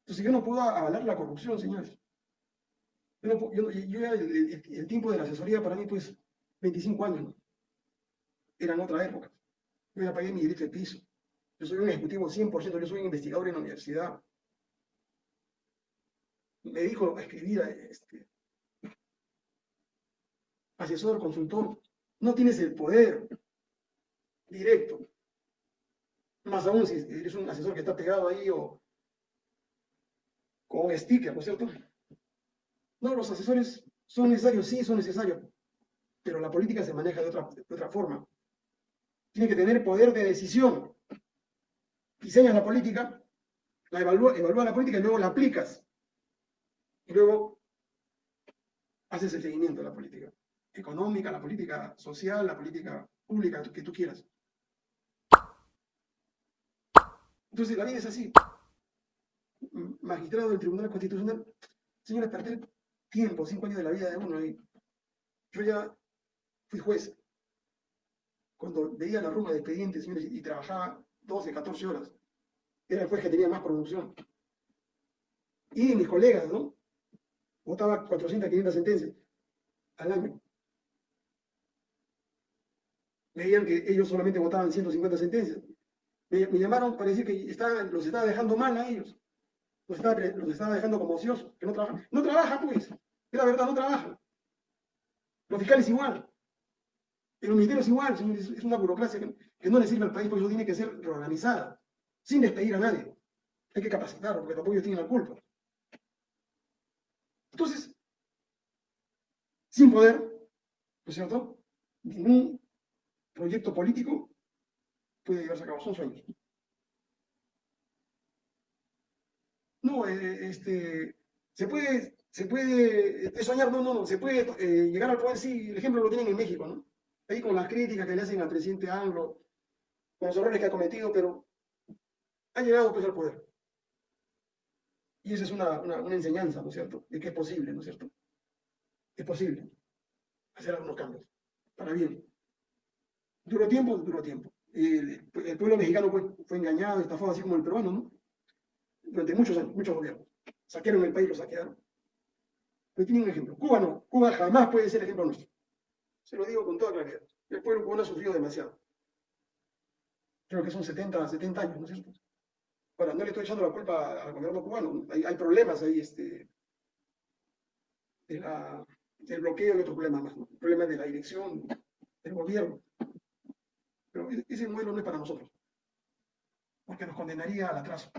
Entonces yo no puedo avalar la corrupción, señores. Yo, yo, yo el, tiempo de la asesoría para mí, pues, 25 años, ¿no? Eran otra época. Yo ya pagué mi derecho de piso. Yo soy un ejecutivo 100%, yo soy un investigador en la universidad. Me dijo a escribir, este, asesor, consultor, no tienes el poder directo más aún si eres un asesor que está pegado ahí o con un sticker, ¿no es cierto? No, los asesores son necesarios, sí, son necesarios, pero la política se maneja de otra, de otra forma. Tiene que tener poder de decisión. Diseñas la política, la evalúa, evalúa la política y luego la aplicas. Y luego haces el seguimiento de la política económica, la política social, la política pública que tú quieras. Entonces, la vida es así. Magistrado del Tribunal Constitucional, señores, perder tiempo, cinco años de la vida de uno ahí. Yo ya fui juez. Cuando veía la ruma de expedientes, señores, y trabajaba 12, 14 horas, era el juez que tenía más producción. Y mis colegas, ¿no? Votaba 400, 500 sentencias al año. Veían que ellos solamente votaban 150 sentencias. Me, llamaron para decir que los estaba dejando mal a ellos. Los estaba, los estaba dejando como ociosos, que no trabajan. No trabajan, pues. Es la verdad, no trabajan. Los fiscales igual. En los ministerios es igual, es una burocracia que, que no le sirve al país, por eso tiene que ser reorganizada, sin despedir a nadie. Hay que capacitarlo, porque tampoco ellos tienen la culpa. Entonces, sin poder, ¿no es cierto? Ningún proyecto político puede llevarse a cabo, son sueños. No, eh, este, se puede, se puede soñar, no, no, no, se puede eh, llegar al poder, sí, el ejemplo lo tienen en México, ¿no? Ahí con las críticas que le hacen al presidente Anglo, con los errores que ha cometido, pero ha llegado pues al poder. Y esa es una, una, enseñanza, ¿no es cierto?, de que es posible, ¿no es cierto? Es posible hacer algunos cambios, para bien. Duro tiempo, duro tiempo. El, el pueblo mexicano fue, fue engañado, estafado, así como el peruano, ¿no? Durante muchos años, muchos gobiernos. Saquearon el país, lo saquearon. Pero tienen un ejemplo. Cuba no. Cuba jamás puede ser ejemplo nuestro. Se lo digo con toda claridad. El pueblo cubano ha sufrido demasiado. Creo que son 70, 70 años, ¿no es cierto? Ahora, no le estoy echando la culpa al gobierno cubano. Hay, problemas ahí, este, de la, del bloqueo y otros problemas más, ¿no? El problema de la dirección del gobierno. Pero ese modelo no es para nosotros, porque nos condenaría al atraso.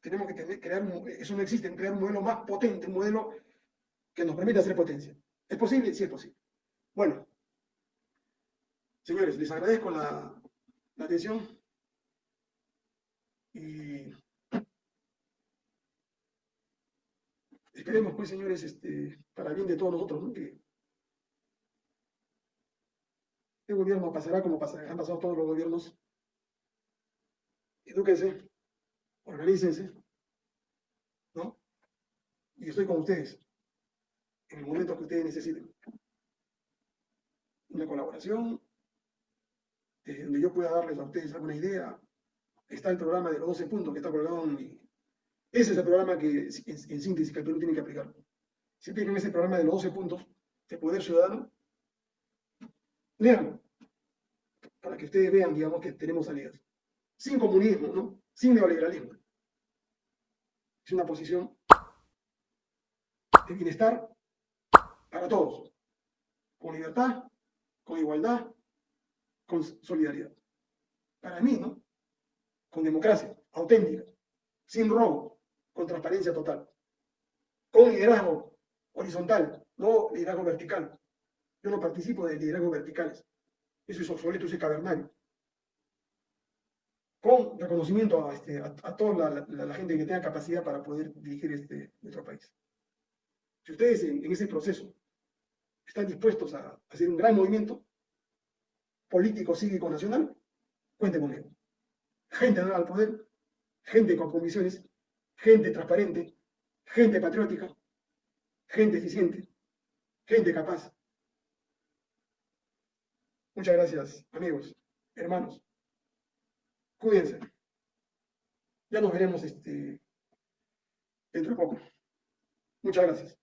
Tenemos que crear, eso no existe, crear un modelo más potente, un modelo que nos permita hacer potencia. ¿Es posible? Sí es posible. Bueno, señores, les agradezco la, atención y esperemos, pues, señores, este, para bien de todos nosotros, ¿no? que este gobierno pasará como han pasado todos los gobiernos. Edúquense, organícense, ¿no? Y estoy con ustedes en el momento que ustedes necesiten. Una colaboración, donde yo pueda darles a ustedes alguna idea. Está el programa de los 12 puntos que está colgado en mi... Ese es el programa que, en, síntesis, que tiene que aplicar. Si aplican ese programa de los 12 puntos de Poder Ciudadano, léanlo, para que ustedes vean, digamos, que tenemos salidas. Sin comunismo, ¿no? Sin neoliberalismo. Es una posición de bienestar para todos, con libertad, con igualdad, con solidaridad. Para mí, ¿no? Con democracia auténtica, sin robo, con transparencia total, con liderazgo horizontal, no liderazgo vertical. Yo no participo de liderazgos verticales. Eso es obsoleto, eso es cavernario. Con reconocimiento a, este, a, toda la, gente que tenga capacidad para poder dirigir este, nuestro país. Si ustedes en, ese proceso están dispuestos a, hacer un gran movimiento político, cívico, nacional, cuenten conmigo. Gente al poder, gente con convicciones, gente transparente, gente patriótica, gente eficiente, gente capaz. Muchas gracias, amigos, hermanos. Cuídense. Ya nos veremos este, dentro de poco. Muchas gracias.